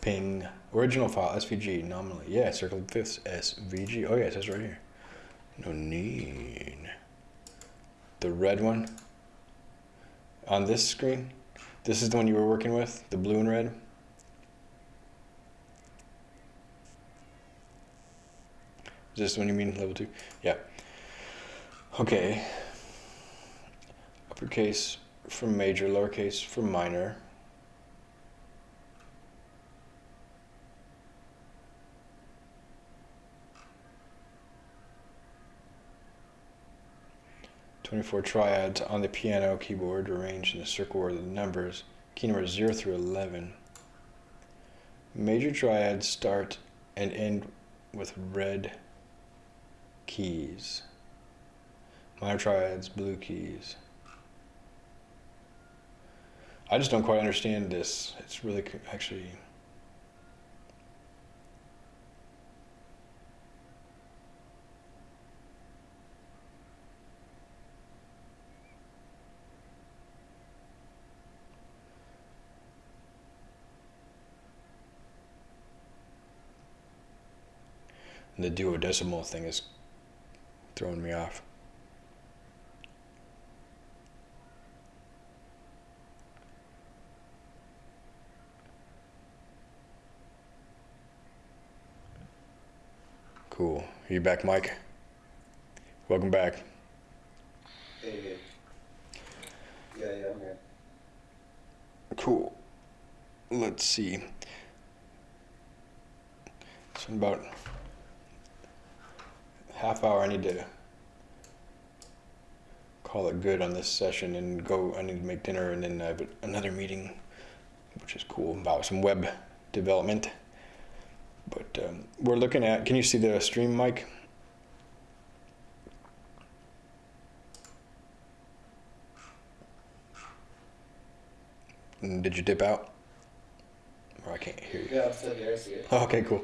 Ping. Original file, SVG, nominally. Yeah, circle fifths, SVG. Oh, yeah, it says right here. No need. The red one on this screen. This is the one you were working with, the blue and red. Is this the one you mean, level two? Yeah. Okay. Uppercase from major, lowercase from minor. Twenty-four triads on the piano keyboard arranged in a circle order of the numbers, key numbers zero through eleven. Major triads start and end with red keys. Minor triads, blue keys. I just don't quite understand this. It's really actually. The duodecimal thing is throwing me off. Cool. Are you back, Mike? Welcome back. Hey. Yeah, yeah, I'm here. Cool. Let's see. In about half hour, I need to call it good on this session and go. I need to make dinner, and then I have another meeting, which is cool about some web development. But um, we're looking at. Can you see the stream, Mike? And Did you dip out? Or I can't hear you. Yeah, I'm still here, I see it. Oh, okay, cool.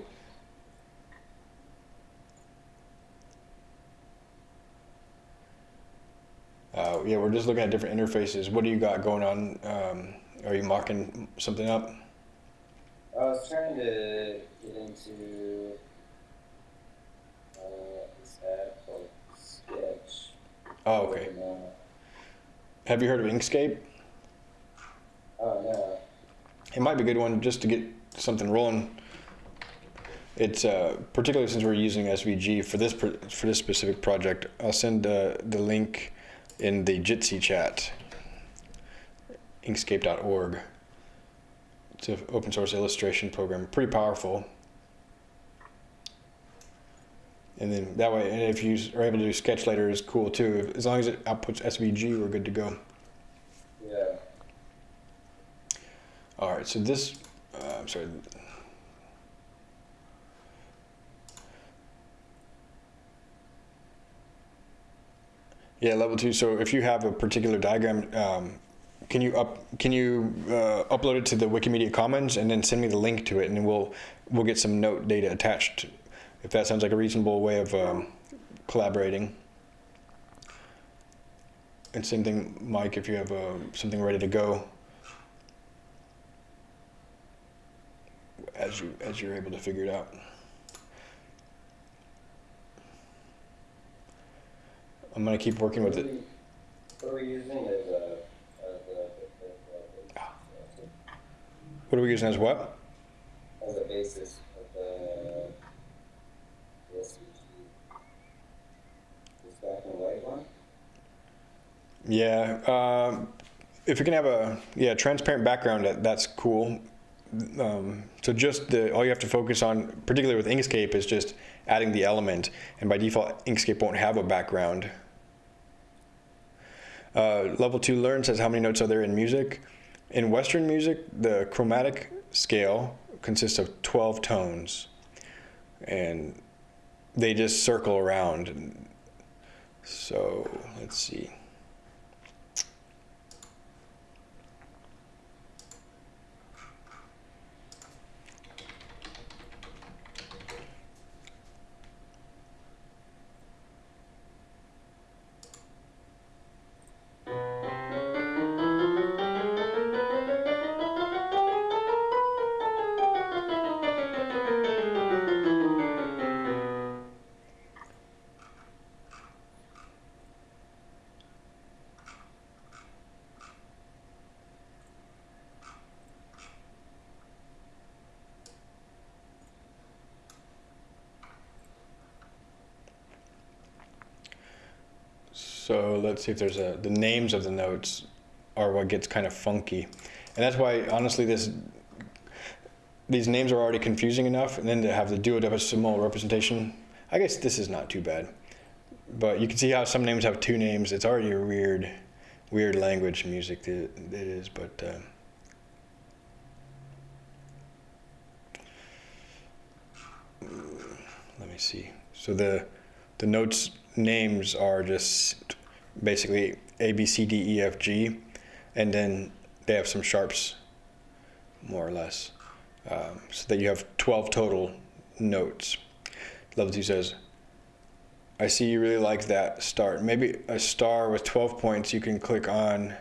Yeah, we're just looking at different interfaces. What do you got going on? Um, are you mocking something up? I was trying to get into uh, this app called Sketch. Oh, okay. Uh, Have you heard of Inkscape? oh no. It might be a good one just to get something rolling. It's uh, particularly since we're using SVG for this for this specific project. I'll send uh, the link in the Jitsi chat. Inkscape.org. It's an open source illustration program, pretty powerful. And then that way, and if you are able to do sketch later, is cool too. As long as it outputs SVG, we're good to go. Yeah. All right, so this, uh, I'm sorry. Yeah, level two. So if you have a particular diagram, um, can you up can you uh, upload it to the Wikimedia Commons and then send me the link to it, and we'll we'll get some note data attached. If that sounds like a reasonable way of um, collaborating. And same thing, Mike. If you have uh, something ready to go, as you as you're able to figure it out. I'm gonna keep working with it. What are we using as a. What are we using as what? as a basis of the, black and white one? Yeah, um, if you can have a yeah transparent background, that, that's cool. Um, so just the all you have to focus on, particularly with Inkscape, is just adding the element, and by default, Inkscape won't have a background. Uh, level two learn says how many notes are there in music. In Western music, the chromatic scale consists of 12 tones, and they just circle around. So let's see. Let's see if there's a, the names of the notes are what gets kind of funky. And that's why, honestly, this, these names are already confusing enough, and then to have the duodecimal representation, I guess this is not too bad. But you can see how some names have two names. It's already a weird, weird language music that it is, but. Uh, let me see. So the the notes names are just basically A B C D E F G, and then they have some sharps, more or less, um, so that you have 12 total notes. Level two says, I see you really like that start. Maybe a star with 12 points, you can click on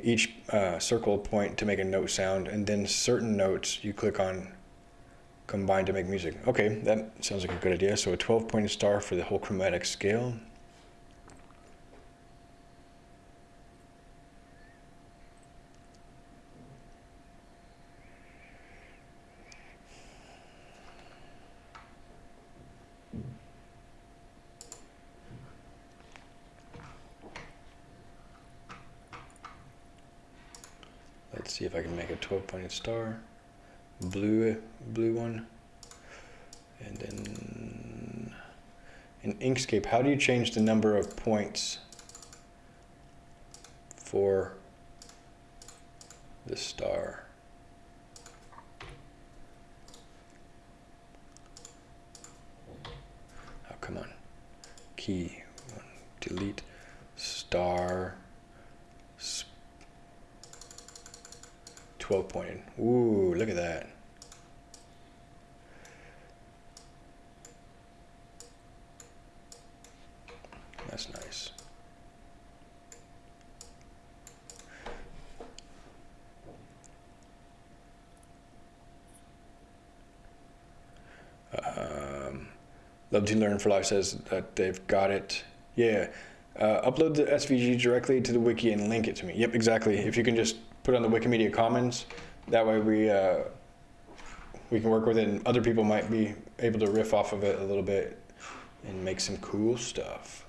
each uh, circle point to make a note sound, and then certain notes you click on combine to make music. Okay, that sounds like a good idea. So a 12 point star for the whole chromatic scale. Let's see if I can make a 12 pointed star. Blue, blue one. And then in Inkscape, how do you change the number of points for the star? Oh, come on. Key, delete, star, 12 pointed. Ooh, look at that. That's nice. Um, Love to Learn for Life says that they've got it. Yeah. Uh, upload the SVG directly to the wiki and link it to me. Yep, exactly. If you can just put on the Wikimedia Commons, that way we uh, we can work with it, and other people might be able to riff off of it a little bit and make some cool stuff.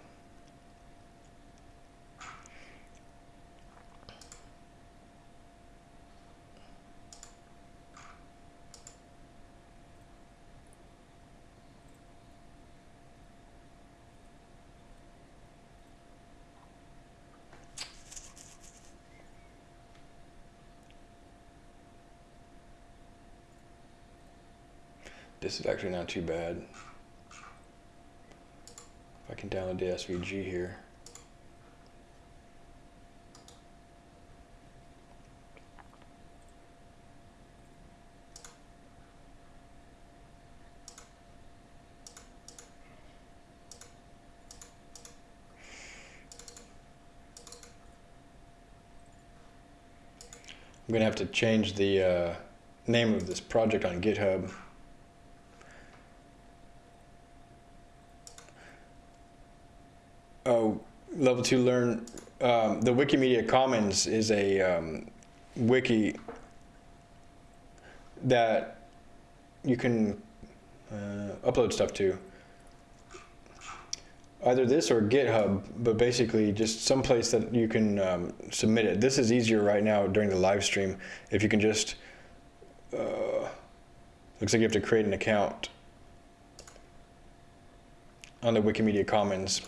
This is actually not too bad. If I can download the SVG here. I'm gonna have to change the uh, name of this project on GitHub. Oh, level two learn. Um, the Wikimedia Commons is a um, wiki that you can uh, upload stuff to. Either this or GitHub, but basically just some place that you can um, submit it. This is easier right now during the live stream if you can just. Uh, looks like you have to create an account on the Wikimedia Commons.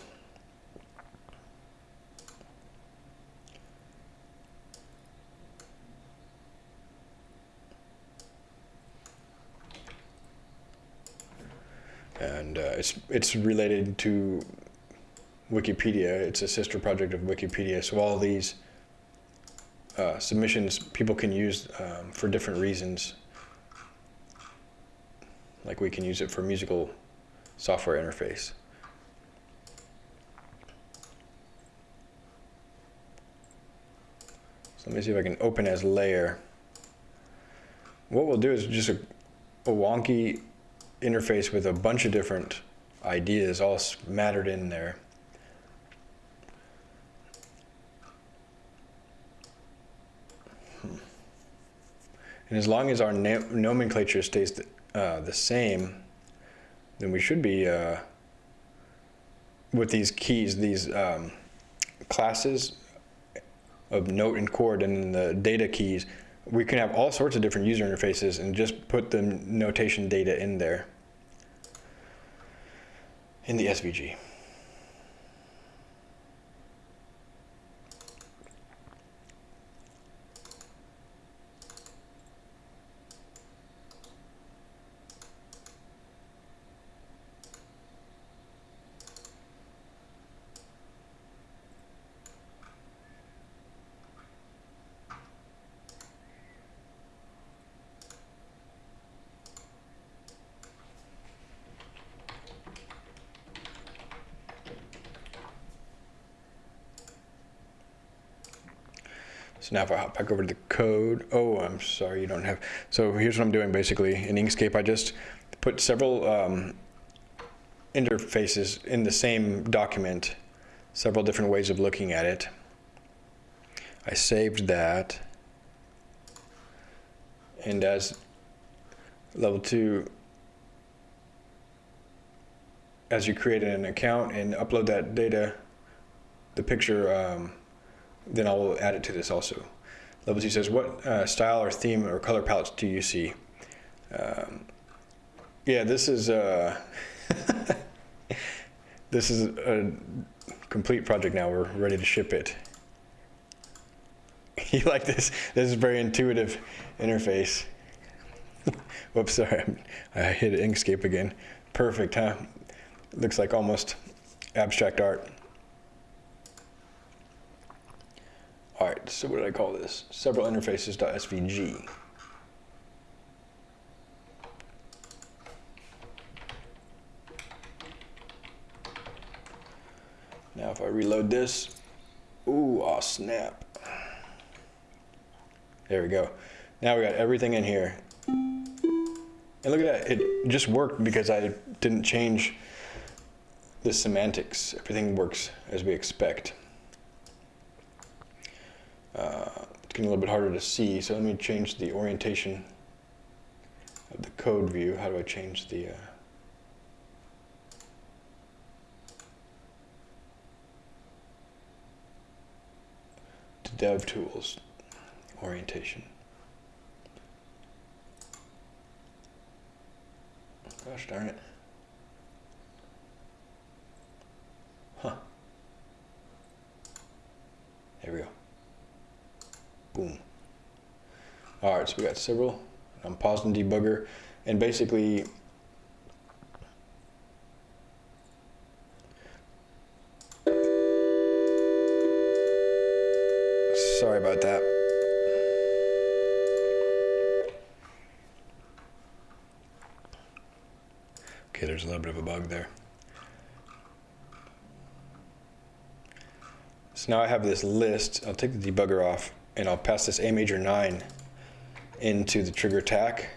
and uh, it's it's related to Wikipedia. It's a sister project of Wikipedia. So all these uh, submissions people can use um, for different reasons. Like we can use it for musical software interface. So let me see if I can open as layer. What we'll do is just a, a wonky interface with a bunch of different ideas all mattered in there. Hmm. And as long as our nomenclature stays the, uh, the same, then we should be, uh, with these keys, these um, classes of note and chord and the data keys, we can have all sorts of different user interfaces and just put the notation data in there in the SVG. So now if I hop back over to the code, oh, I'm sorry, you don't have, so here's what I'm doing basically. In Inkscape, I just put several um, interfaces in the same document, several different ways of looking at it. I saved that. And as level two, as you create an account and upload that data, the picture, um, then I'll add it to this also. Level two says, what uh, style or theme or color palettes do you see? Um, yeah, this is uh, this is a complete project now. We're ready to ship it. you like this? This is very intuitive interface. Whoops, sorry, I hit Inkscape again. Perfect, huh? Looks like almost abstract art. All right, so what did I call this? Several interfaces.svg. Now if I reload this, ooh, oh snap. There we go. Now we got everything in here. And look at that, it just worked because I didn't change the semantics. Everything works as we expect. Uh, it's getting a little bit harder to see, so let me change the orientation of the code view. How do I change the... Uh, to DevTools orientation. Gosh darn it. Huh. There we go. Boom. All right, so we got several. I'm pausing debugger, and basically, sorry about that. Okay, there's a little bit of a bug there. So now I have this list. I'll take the debugger off and I'll pass this A major 9 into the trigger attack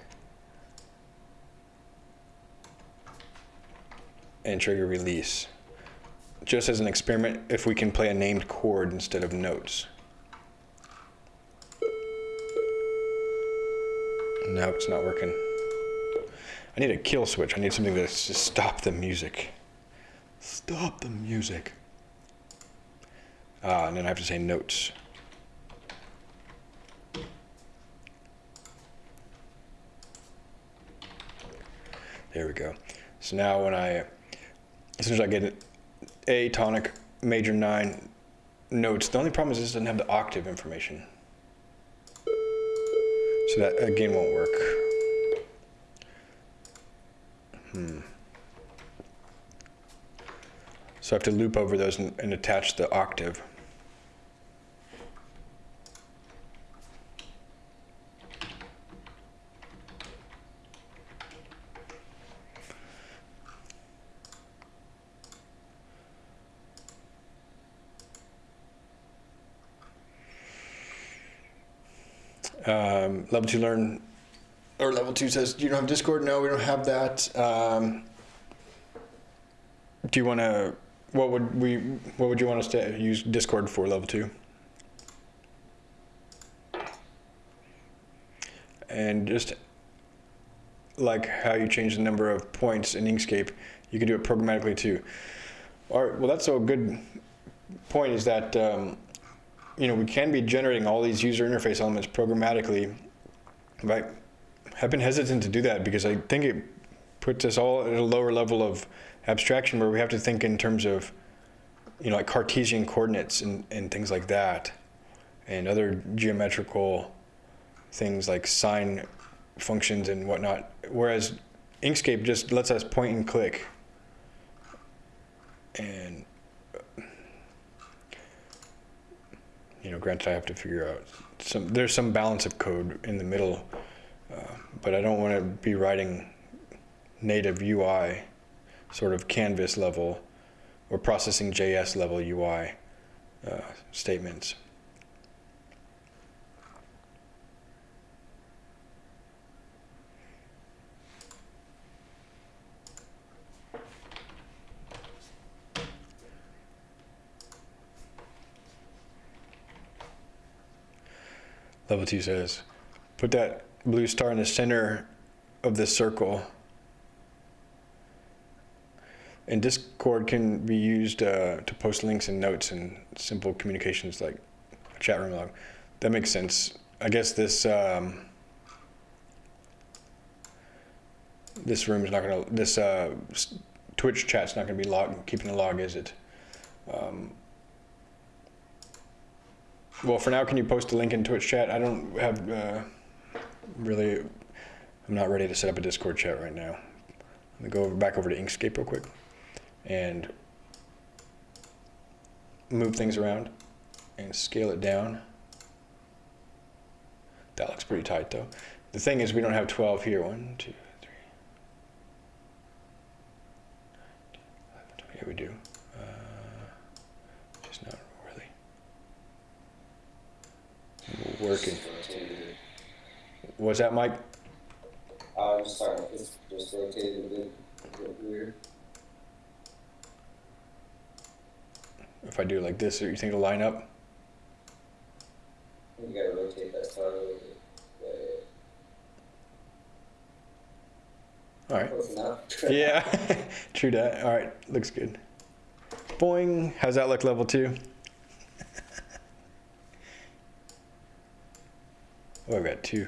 and trigger release. Just as an experiment, if we can play a named chord instead of notes. No, it's not working. I need a kill switch. I need something to just stop the music. Stop the music. Ah, and then I have to say notes. There we go. So now when I, as soon as I get A tonic major nine notes, the only problem is this doesn't have the octave information. So that again won't work. Hmm. So I have to loop over those and, and attach the octave. Um, level two learn, or level two says, you don't have Discord? No, we don't have that. Um, do you want to, what would we, what would you want us to use Discord for level two? And just like how you change the number of points in Inkscape, you can do it programmatically too. All right, well that's a good point is that, um, you know, we can be generating all these user interface elements programmatically, but I've been hesitant to do that because I think it puts us all at a lower level of abstraction where we have to think in terms of, you know, like Cartesian coordinates and, and things like that, and other geometrical things like sine functions and whatnot. Whereas Inkscape just lets us point and click. And, you know, granted, I have to figure out some, there's some balance of code in the middle, uh, but I don't want to be writing native UI, sort of canvas level or processing JS level UI uh, statements. Level two says, put that blue star in the center of this circle. And Discord can be used uh, to post links and notes and simple communications like a chat room log. That makes sense. I guess this um, this room is not gonna this uh, Twitch chat's not gonna be log keeping the log, is it? Um, well, for now, can you post a link in Twitch chat? I don't have uh, really. I'm not ready to set up a Discord chat right now. Let me go over, back over to Inkscape real quick and move things around and scale it down. That looks pretty tight though. The thing is we don't have 12 here. One, two, three. Yeah, we do. Uh, just not really working. What's that, Mike? Uh, just sorry, it's just rotated a bit, a bit weird. If I do it like this, or you think it'll line up? You gotta rotate that star a little bit. All right. Yeah, true that. All right, looks good. Boing. How's that look level two? Oh, I've got two.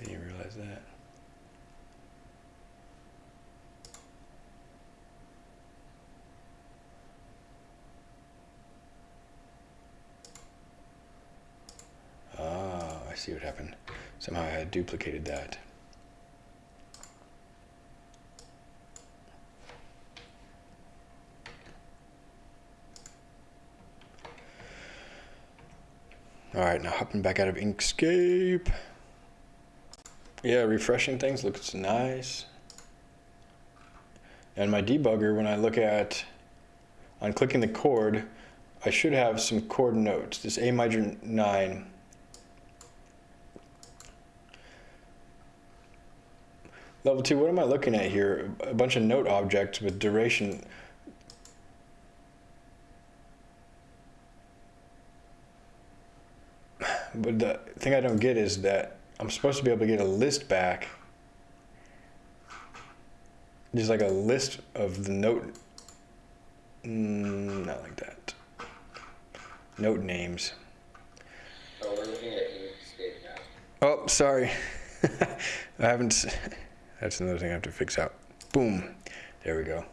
I didn't realize that. Ah, I see what happened. Somehow I had duplicated that. All right, now hopping back out of Inkscape. Yeah, refreshing things looks nice. And my debugger, when I look at, on clicking the chord, I should have some chord notes. This A major 9. Level 2, what am I looking at here? A bunch of note objects with duration. But the thing I don't get is that I'm supposed to be able to get a list back. Just like a list of the note. Mm, not like that. Note names. So we're looking at Inkscape now. Oh, sorry. I haven't. s- That's another thing I have to fix out. Boom. There we go.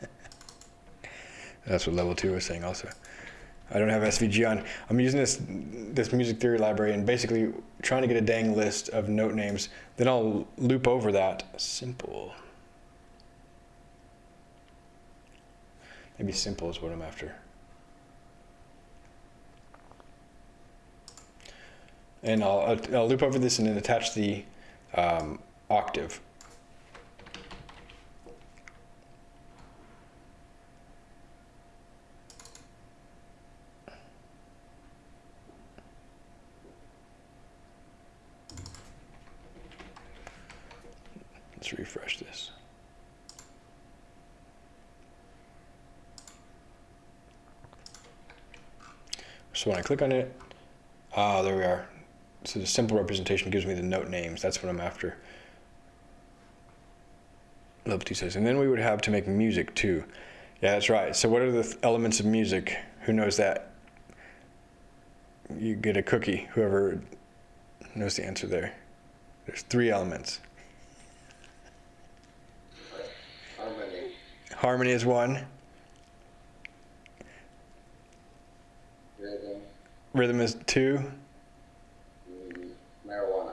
That's what level two was saying also. I don't have SVG on. I'm using this this music theory library and basically trying to get a dang list of note names. Then I'll loop over that. Simple. Maybe simple is what I'm after. And I'll, I'll, loop over this and then attach the um, octave. Let's refresh this. So when I click on it, ah, there we are. So the simple representation gives me the note names. That's what I'm after. Level two says, and then we would have to make music too. Yeah, that's right. So, what are the th- elements of music? Who knows that? You get a cookie, whoever knows the answer there. There's three elements. Harmony. Is one, Rhythm. is two. Marijuana.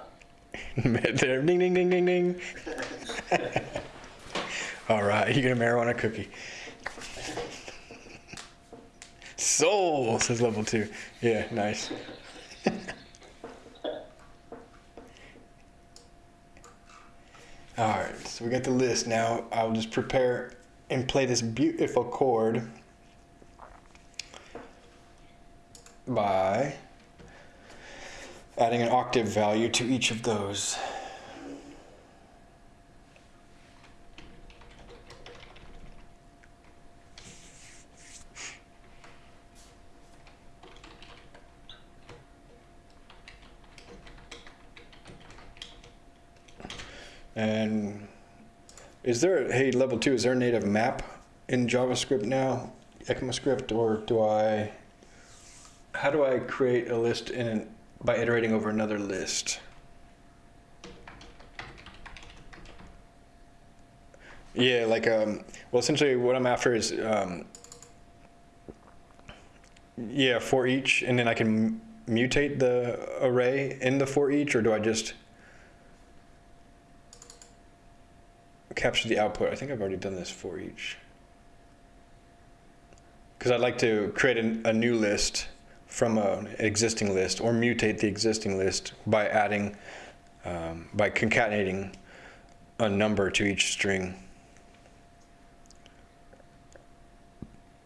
ding, ding, ding, ding, ding. All right, you get a marijuana cookie. Soul says level two. Yeah, nice. All right, so we got the list now. I'll just prepare and play this beautiful chord by adding an octave value to each of those. And is there, hey, level two, is there a native map in JavaScript now, ECMAScript, or do I, how do I create a list in by iterating over another list? Yeah, like, um, well, essentially what I'm after is, um, yeah, for each, and then I can mutate the array in the for each, or do I just capture the output? I think I've already done this for each. Because I'd like to create an, a new list from an existing list or mutate the existing list by adding, um, by concatenating a number to each string.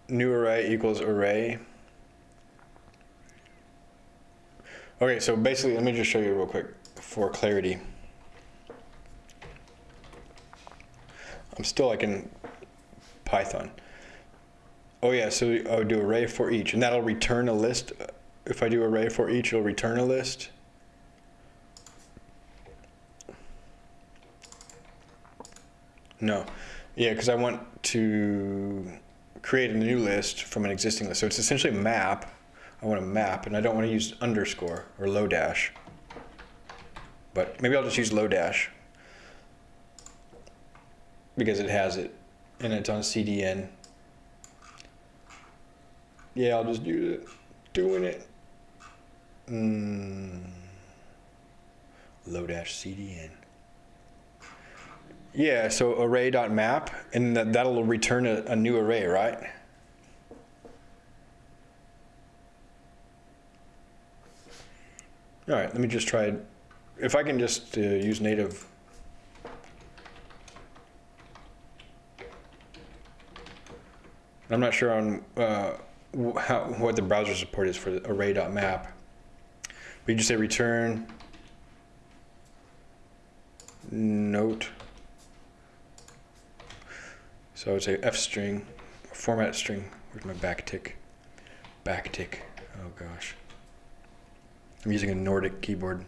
New array equals array. Okay, so basically, let me just show you real quick for clarity. I'm still like in Python. Oh yeah, so I would do array for each, and that'll return a list. If I do array for each, it'll return a list. No, yeah, because I want to create a new list from an existing list. So it's essentially a map. I want a map, and I don't want to use underscore or Lodash. But maybe I'll just use Lodash because it has it, and it's on CDN. Yeah, I'll just do it. Doing it. Mm. Lodash CDN. Yeah, so array.map, and that, that'll return a, a new array, right? All right, let me just try it. If I can just uh, use native. I'm not sure on uh, how, what the browser support is for array.map. But you just say return note. So I would say f string, format string. Where's my backtick? Backtick. Oh gosh. I'm using a Nordic keyboard.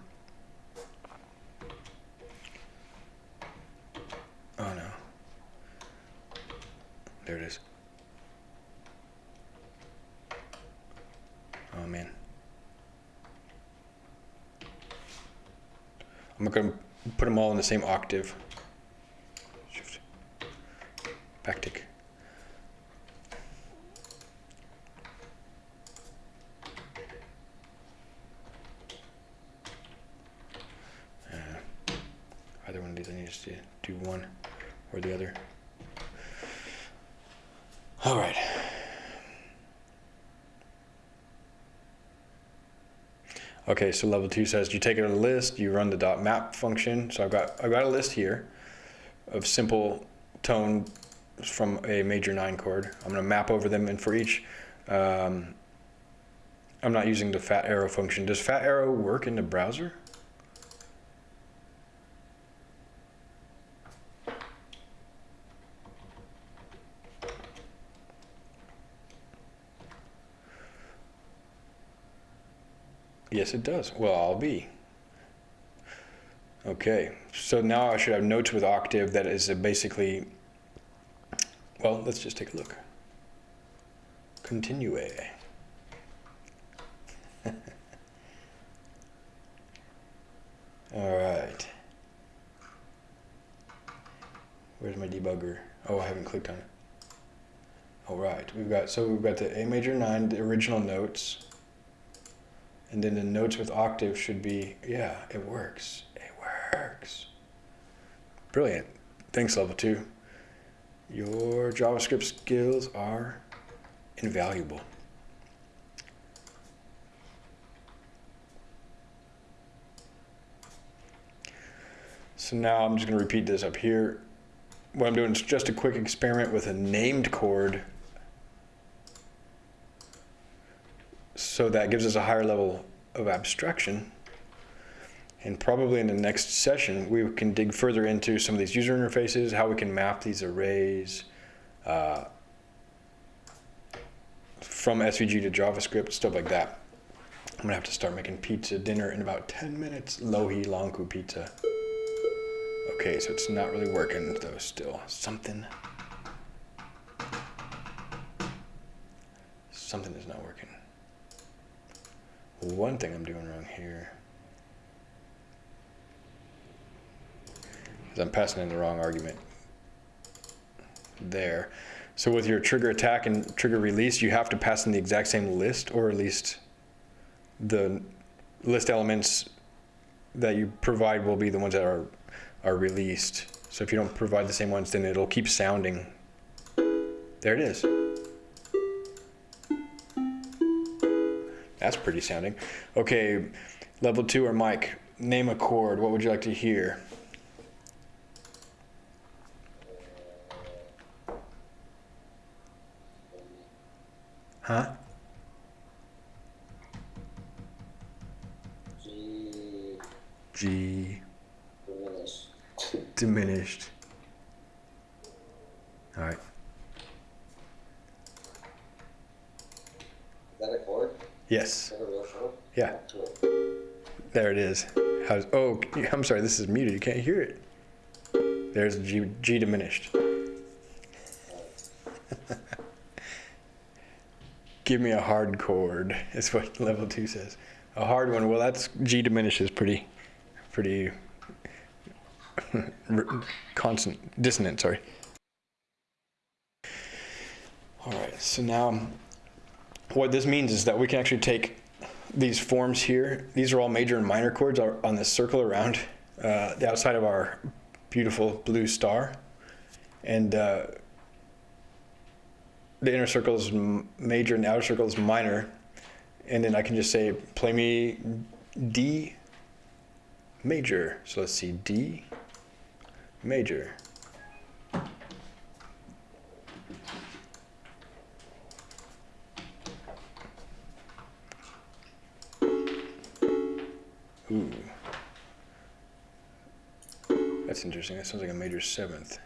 Oh no. There it is. Man. I'm not gonna put them all in the same octave. Shift. Backtick. Uh, either one of these, I need to do one or the other. All right. Okay, so level two says you take it a list, you run the dot map function. So I've got I've got a list here of simple tone from a major nine chord. I'm gonna map over them, and for each, um, I'm not using the fat arrow function. Does fat arrow work in the browser? It does. Well, I'll be. Okay, so now I should have notes with octave that is basically, well, let's just take a look. continue. All right. Where's my debugger? Oh, I haven't clicked on it. All right, we've got, so we've got the A major nine, the original notes. And then the notes with octave should be, yeah, it works. It works. Brilliant. Thanks, level two. Your JavaScript skills are invaluable. So now I'm just going to repeat this up here. What I'm doing is just a quick experiment with a named chord. So that gives us a higher level of abstraction. And probably in the next session, we can dig further into some of these user interfaces, how we can map these arrays uh, from SVG to JavaScript, stuff like that. I'm gonna have to start making pizza dinner in about 10 minutes. Lohi Lanku pizza. Okay, so it's not really working though still. Something. Something is not working. One thing I'm doing wrong here is I'm passing in the wrong argument there. So with your trigger attack and trigger release, you have to pass in the exact same list or at least the list elements that you provide will be the ones that are are released. So if you don't provide the same ones, then it'll keep sounding. There it is. That's pretty sounding. Okay, level two or Mike, name a chord. What would you like to hear? Huh? G G diminished. diminished. All right. Is that a chord? Yes. Yeah. There it is. How's, oh, I'm sorry. This is muted. You can't hear it. There's G, G diminished. Give me a hard chord. Is what level two says. A hard one. Well, that's G diminished is pretty, pretty constant dissonant. Sorry. All right. So now, what this means is that we can actually take these forms here. These are all major and minor chords on this circle around uh, the outside of our beautiful blue star, and uh, the inner circle is major and the outer circle is minor. And then I can just say, play me D major. So let's see, D major. Ooh. That's interesting. That sounds like a major seventh.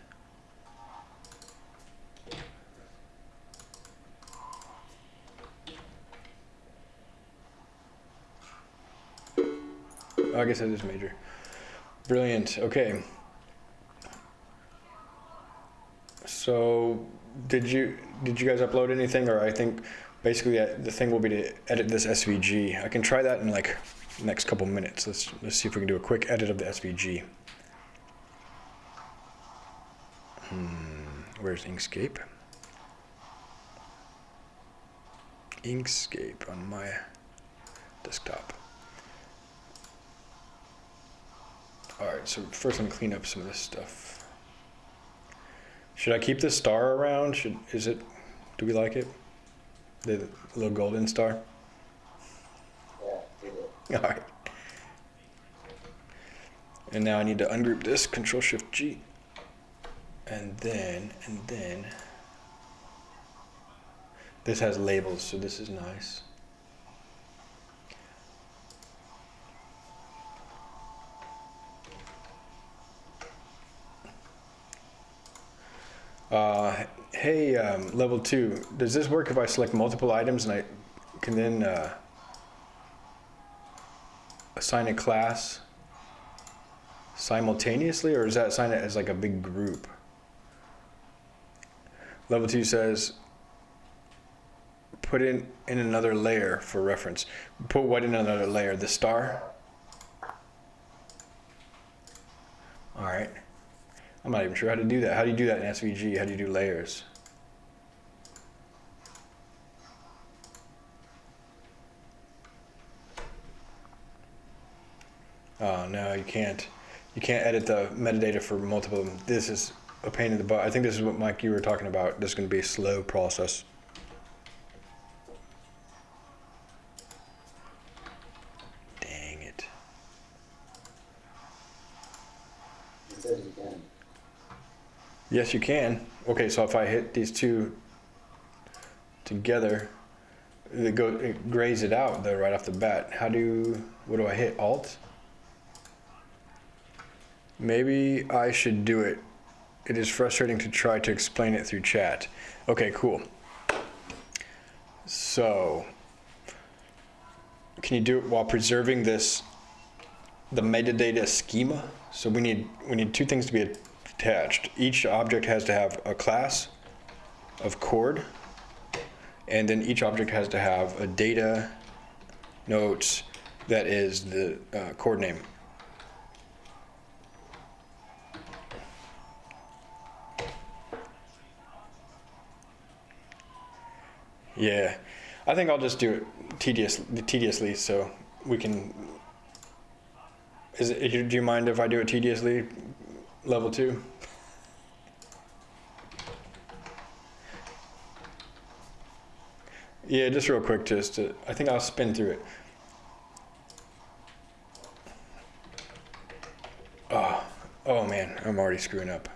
Oh, I guess that is major. Brilliant. Okay. So, did you did you guys upload anything, or I think basically uh, the thing will be to edit this SVG. I can try that in like next couple minutes. Let's let's see if we can do a quick edit of the SVG. Hmm, where's Inkscape? Inkscape on my desktop. All right, so first I'm gonna clean up some of this stuff. Should I keep this star around? Should is it? Do we like it? The little golden star. Yeah, did it. All right. And now I need to ungroup this. Control Shift G. And then and then this has labels, so this is nice. Uh, hey, um, level two, does this work if I select multiple items and I can then uh, assign a class simultaneously, or does that assign it as like a big group? Level two says put in, in another layer for reference. Put what in another layer? The star? All right. I'm not even sure how to do that. How do you do that in SVG? How do you do layers? Oh, no, you can't. You can't edit the metadata for multiple. of them. This is a pain in the butt. I think this is what Mike you were talking about. This is going to be a slow process. Dang it. Yes, you can. Okay, so if I hit these two together, it go it grays it out though right off the bat. How do what do I hit? Alt. Maybe I should do it. It is frustrating to try to explain it through chat. Okay, cool. So, can you do it while preserving this the metadata schema? So we need we need two things to be attached. Each object has to have a class of chord, and then each object has to have a data notes that is the uh, chord name. Yeah, I think I'll just do it tedious, tediously so we can. Is it, do you mind if I do it tediously, level two? Yeah, just real quick, just to, I think I'll spin through it. Oh, oh man, I'm already screwing up.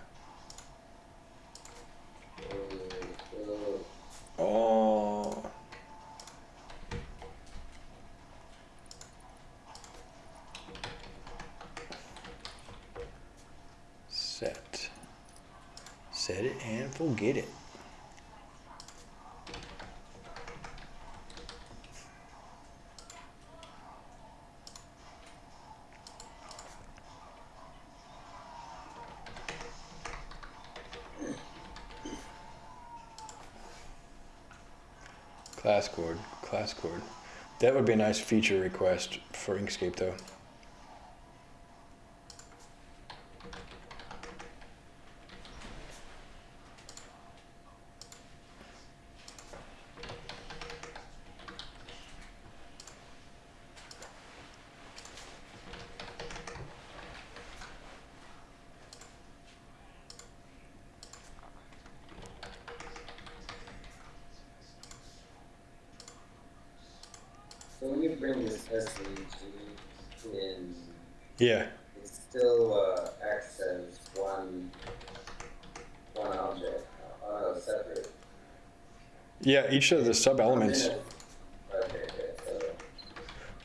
Oh. Set. And forget it. Class chord, class chord. That would be a nice feature request for Inkscape though. So when you bring this SVG in, Yeah, it still uh, acts as one one object, uh, separate. yeah. Each of the sub elements, Okay, okay, so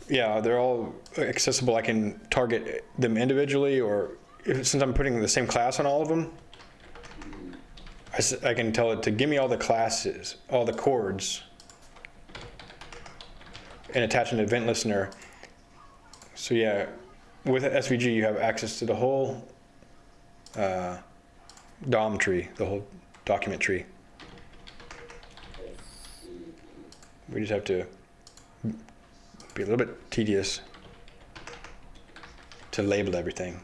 yeah, they're all accessible. I can target them individually, or if, since I'm putting the same class on all of them, I can tell it to give me all the classes, all the chords, and attach an event listener. So yeah, with SVG you have access to the whole uh, DOM tree, the whole document tree. We just have to be a little bit tedious to label everything.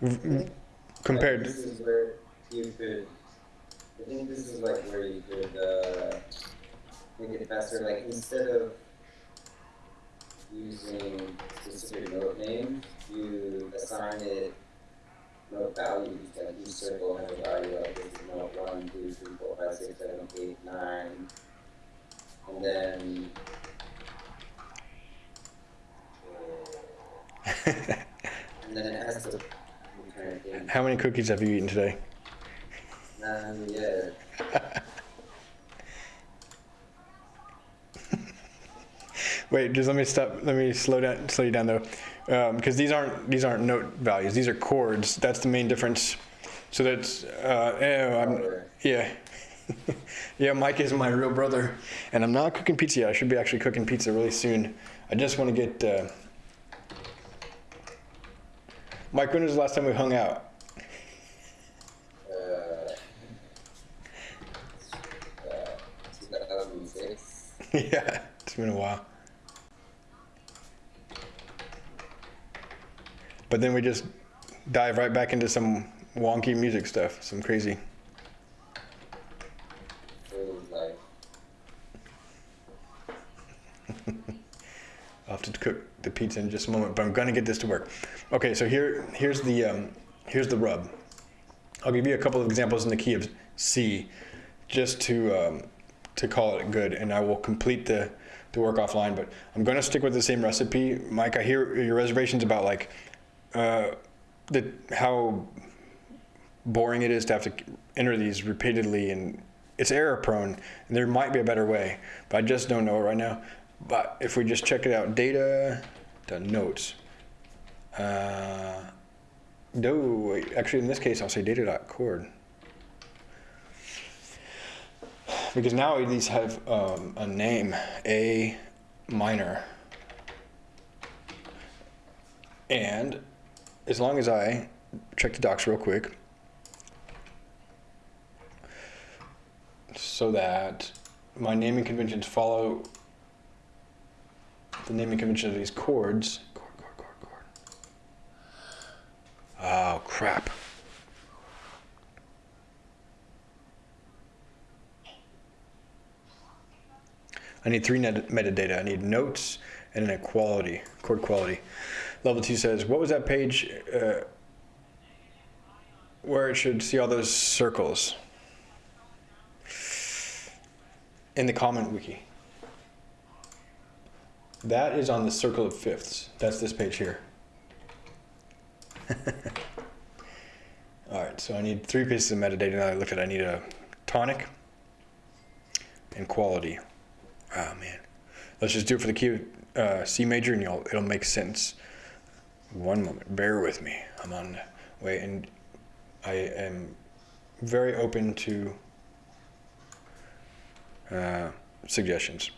V- v- Compared, This is where you could. I think this is like where you could uh, make it faster. Like instead of using specific node names, you assign it node values. Like each circle has a value like this is node one, two, three, four, five, six, seven, eight, nine, and then. and then it has to. How many cookies have you eaten today? None yet. Wait, just let me stop. Let me slow down. Slow you down though, because um, these aren't these aren't note values. These are chords. That's the main difference. So that's uh, eh, yeah. yeah, Mike is my real brother, and I'm not cooking pizza yet. I should be actually cooking pizza really soon. I just want to get. Uh... Mike, when was the last time we hung out? yeah, it's been a while. But then we just dive right back into some wonky music stuff, some crazy. I'll have to cook the pizza in just a moment, but I'm gonna get this to work. Okay, so here, here's the, um, here's the rub. I'll give you a couple of examples in the key of C, just to, um, to call it good, and I will complete the, the work offline, but I'm gonna stick with the same recipe. Mike, I hear your reservations about like, uh, the, how boring it is to have to enter these repeatedly and it's error prone and there might be a better way but i just don't know it right now. But if we just check it out data the notes uh, no wait, actually in this case i'll say data.chord because now these have um, a name a minor and as long as i check the docs real quick so that my naming conventions follow the naming convention of these chords. Chord, chord, chord, chord. Oh, crap. I need three metadata. I need notes and an equality, chord quality. Level two says, what was that page uh, where it should see all those circles? in the comment wiki. That is on the circle of fifths. That's this page here. All right, so I need three pieces of metadata that I looked at. I need a tonic and quality. Oh man, let's just do it for the key uh, C major, and you'll it'll make sense. One moment, bear with me. I'm on the way, and I am very open to uh, suggestions.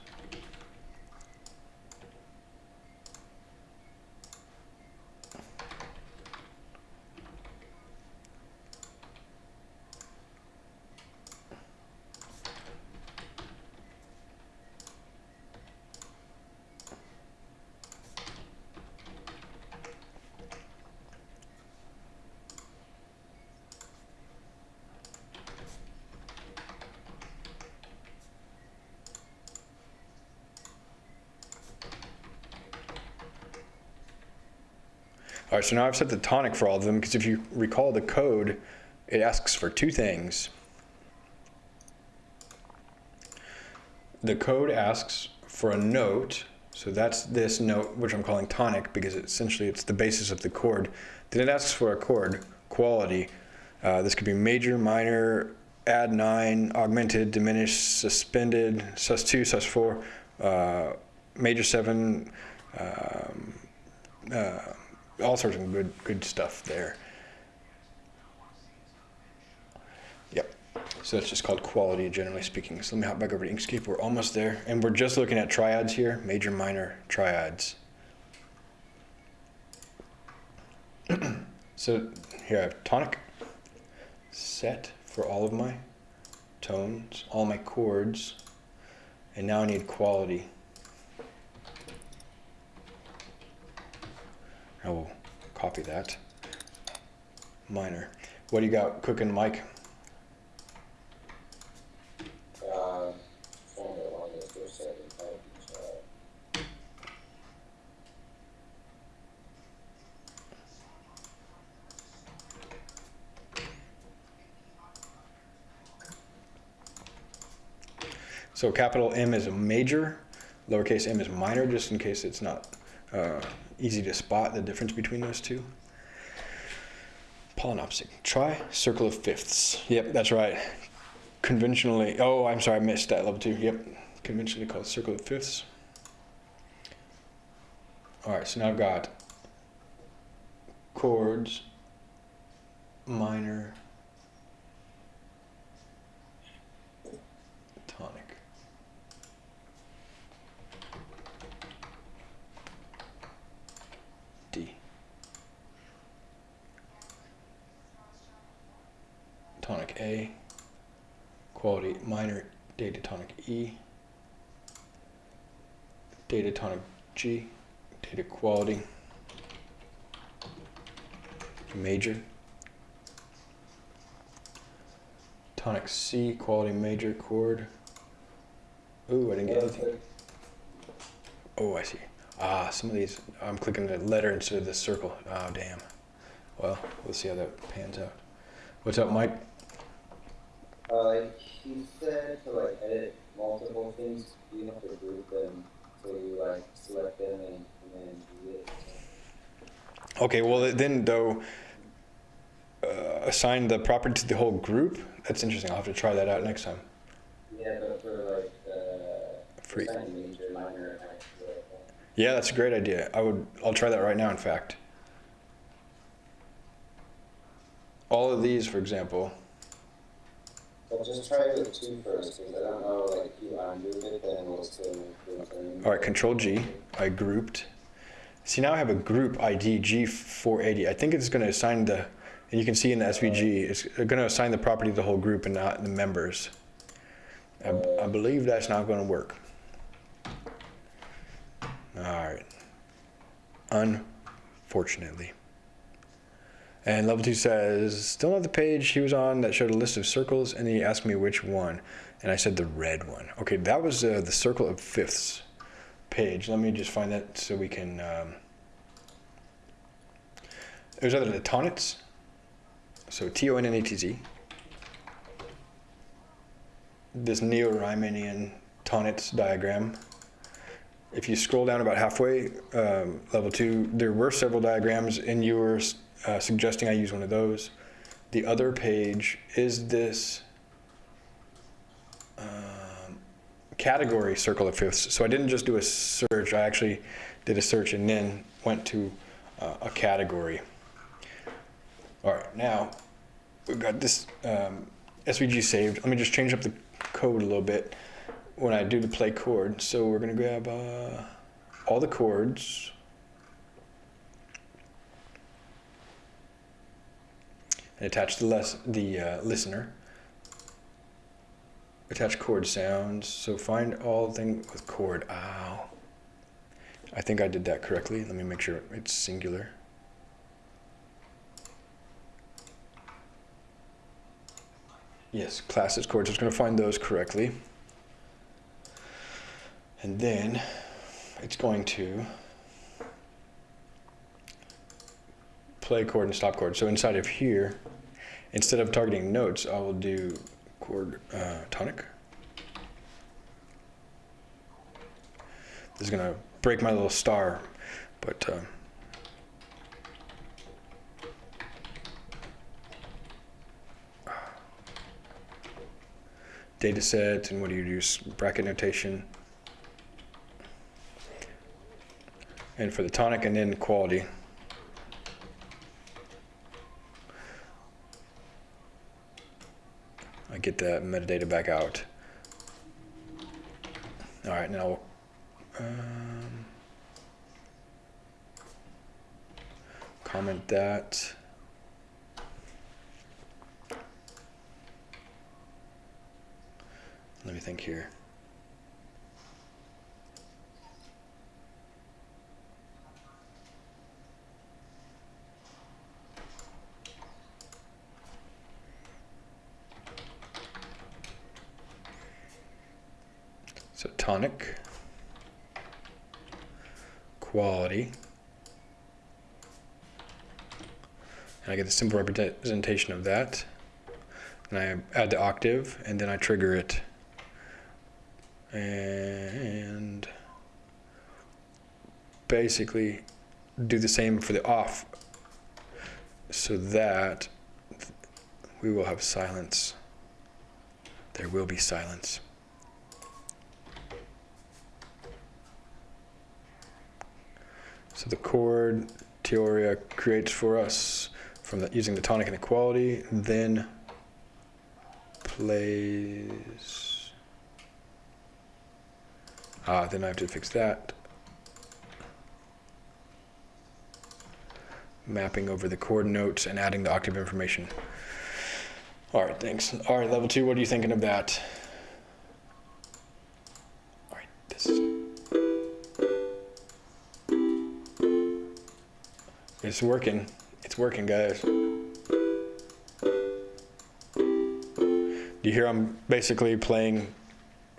Right, so now I've set the tonic for all of them because if you recall the code, it asks for two things. The code asks for a note, so that's this note, which I'm calling tonic because essentially it's the basis of the chord. Then it asks for a chord, quality. Uh, this could be major, minor, add nine, augmented, diminished, suspended, sus2, sus4, uh, major seven, um, uh, all sorts of good good stuff there. Yep. So that's just called quality, generally speaking. So let me hop back over to Inkscape. We're almost there, and we're just looking at triads here, major, minor triads. so here I have tonic set for all of my tones, all my chords, and now I need quality. I will copy that. Minor. What do you got cooking, Mike? So capital M is a major, lowercase m is minor, just in case it's not uh, easy to spot the difference between those two. Polynopsic. Try circle of fifths. Yep, that's right. Conventionally, oh, I'm sorry, I missed that level two. Yep, conventionally called circle of fifths. All right, so now I've got chords, minor, tonic. D. Tonic A. Quality minor data tonic E. Data tonic G, data quality, major. Tonic C, quality major chord. Ooh, I didn't get anything. Oh, I see. Ah, some of these, I'm clicking the letter instead of the circle. Oh, damn. Well, we'll see how that pans out. What's up, Mike? Uh, he said to like edit multiple things, you have to group them. So you like select them and, and then do it. Okay, well, then though, uh, assign the property to the whole group? That's interesting. I'll have to try that out next time. Yeah, but for like, uh, Free. major, minor, acts, like that. Yeah, that's a great idea. I would, I'll try that right now, in fact. All of these, for example, Just try with two first, because I don't know, like, you undo it, then we'll still the same. all right, Control G, I grouped. See, now I have a group ID G480. I think it's going to assign the, and you can see in the SVG, it's going to assign the property to the whole group and not the members. I, I believe that's not going to work. All right. Unfortunately. And level two says, still not the page he was on that showed a list of circles, and he asked me which one, and I said the red one. Okay, that was uh, the circle of fifths page. Let me just find that so we can. Um, it was either the Tonnetz, so T O N N A T Z, this Neo-Riemannian Tonnetz diagram. If you scroll down about halfway, um, level two, there were several diagrams, and you were uh, suggesting I use one of those. The other page is this um, category circle of fifths. So I didn't just do a search, I actually did a search and then went to uh, a category. All right, now we've got this um, SVG saved. Let me just change up the code a little bit when I do the play chord. So we're gonna grab uh, all the chords. And attach the, les- the uh, listener. Attach chord sounds. So find all thing with chord. Ow. I think I did that correctly. Let me make sure it's singular. Yes, classes chords. It's going to find those correctly. And then it's going to play chord and stop chord. So inside of here, instead of targeting notes, I will do chord uh, tonic. This is gonna break my little star, but um, data set and what do you use bracket notation and for the tonic and then quality I get that metadata back out. All right, now, um, comment that. Let me think here. So tonic, quality, and I get the simple representation of that. And I add the octave, and then I trigger it. And basically do the same for the off, so that we will have silence. There will be silence. So the chord Teoria creates for us from the, using the tonic inequality, then plays. Ah, then I have to fix that. Mapping over the chord notes and adding the octave information. All right, thanks. All right, level two, what are you thinking of that? All right, this It's working. It's working, guys. Do you hear I'm basically playing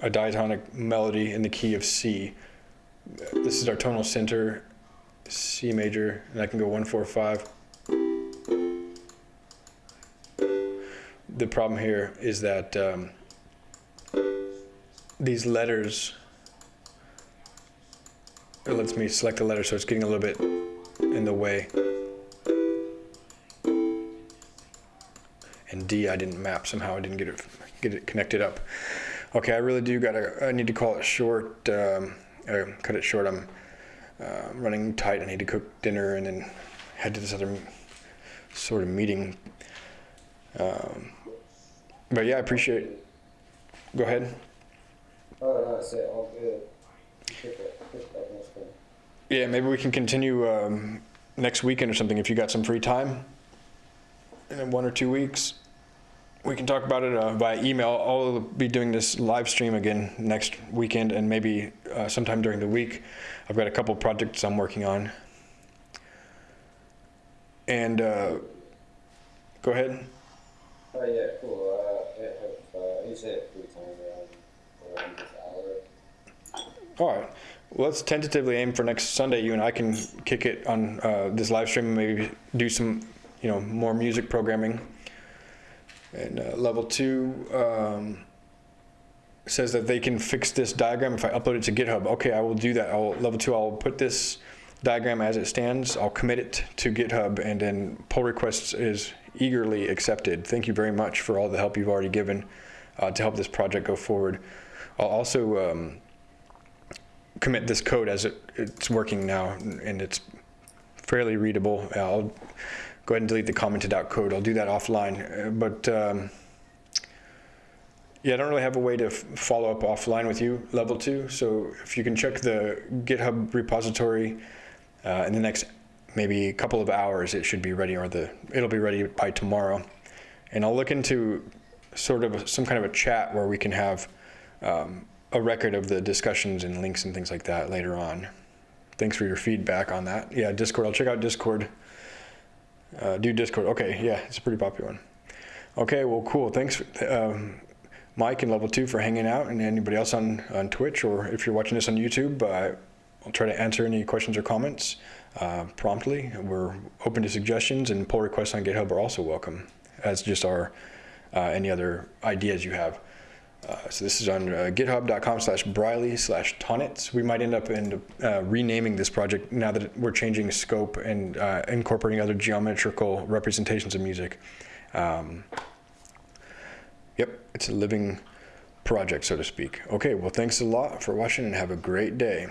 a diatonic melody in the key of C? This is our tonal center, C major, and I can go one, four, five. The problem here is that um, these letters, it lets me select a letter, so it's getting a little bit in the way. And D, I didn't map somehow. I didn't get it get it connected up. Okay, I really do gotta. I need to call it short. Um, uh, cut it short. I'm uh, running tight. I need to cook dinner and then head to this other sort of meeting. Um, but yeah, I appreciate. Go ahead. Oh, no, I said all good. Pick that, pick that next one. Yeah, maybe we can continue um, next weekend or something if you got some free time. In one or two weeks, we can talk about it uh, via email. I'll be doing this live stream again next weekend and maybe uh, sometime during the week. I've got a couple projects I'm working on. And uh, go ahead. Oh, yeah, cool. Uh, I have, uh, you said free time around, around this hour. All right. Let's tentatively aim for next Sunday. You and I can kick it on uh, this live stream and maybe do some, you know, more music programming. And uh, level two um, says that they can fix this diagram if I upload it to GitHub. Okay, I will do that. I'll level two. I'll put this diagram as it stands. I'll commit it to GitHub, and then pull requests is eagerly accepted. Thank you very much for all the help you've already given uh, to help this project go forward. I'll also um, commit this code as it, it's working now, and it's fairly readable. I'll go ahead and delete the commented out code. I'll do that offline. Uh, But um, yeah, I don't really have a way to follow up offline with you, level two. So if you can check the GitHub repository uh, in the next maybe a couple of hours, it should be ready, or the it'll be ready by tomorrow. And I'll look into sort of some kind of a chat where we can have um, a record of the discussions and links and things like that later on. Thanks for your feedback on that. Yeah, Discord. I'll check out Discord. Uh, do Discord. Okay, yeah, it's a pretty popular one. Okay, well, cool. Thanks, um, Mike and Level 2 for hanging out, and anybody else on, on Twitch, or if you're watching this on YouTube, uh, I'll try to answer any questions or comments uh, promptly. We're open to suggestions, and pull requests on GitHub are also welcome, as just are uh, any other ideas you have. Uh, so this is on uh, github.com slash briley slash tonnetz. We might end up in, uh, renaming this project now that we're changing scope and uh, incorporating other geometrical representations of music. Um, yep, it's a living project, so to speak. Okay, well, thanks a lot for watching and have a great day.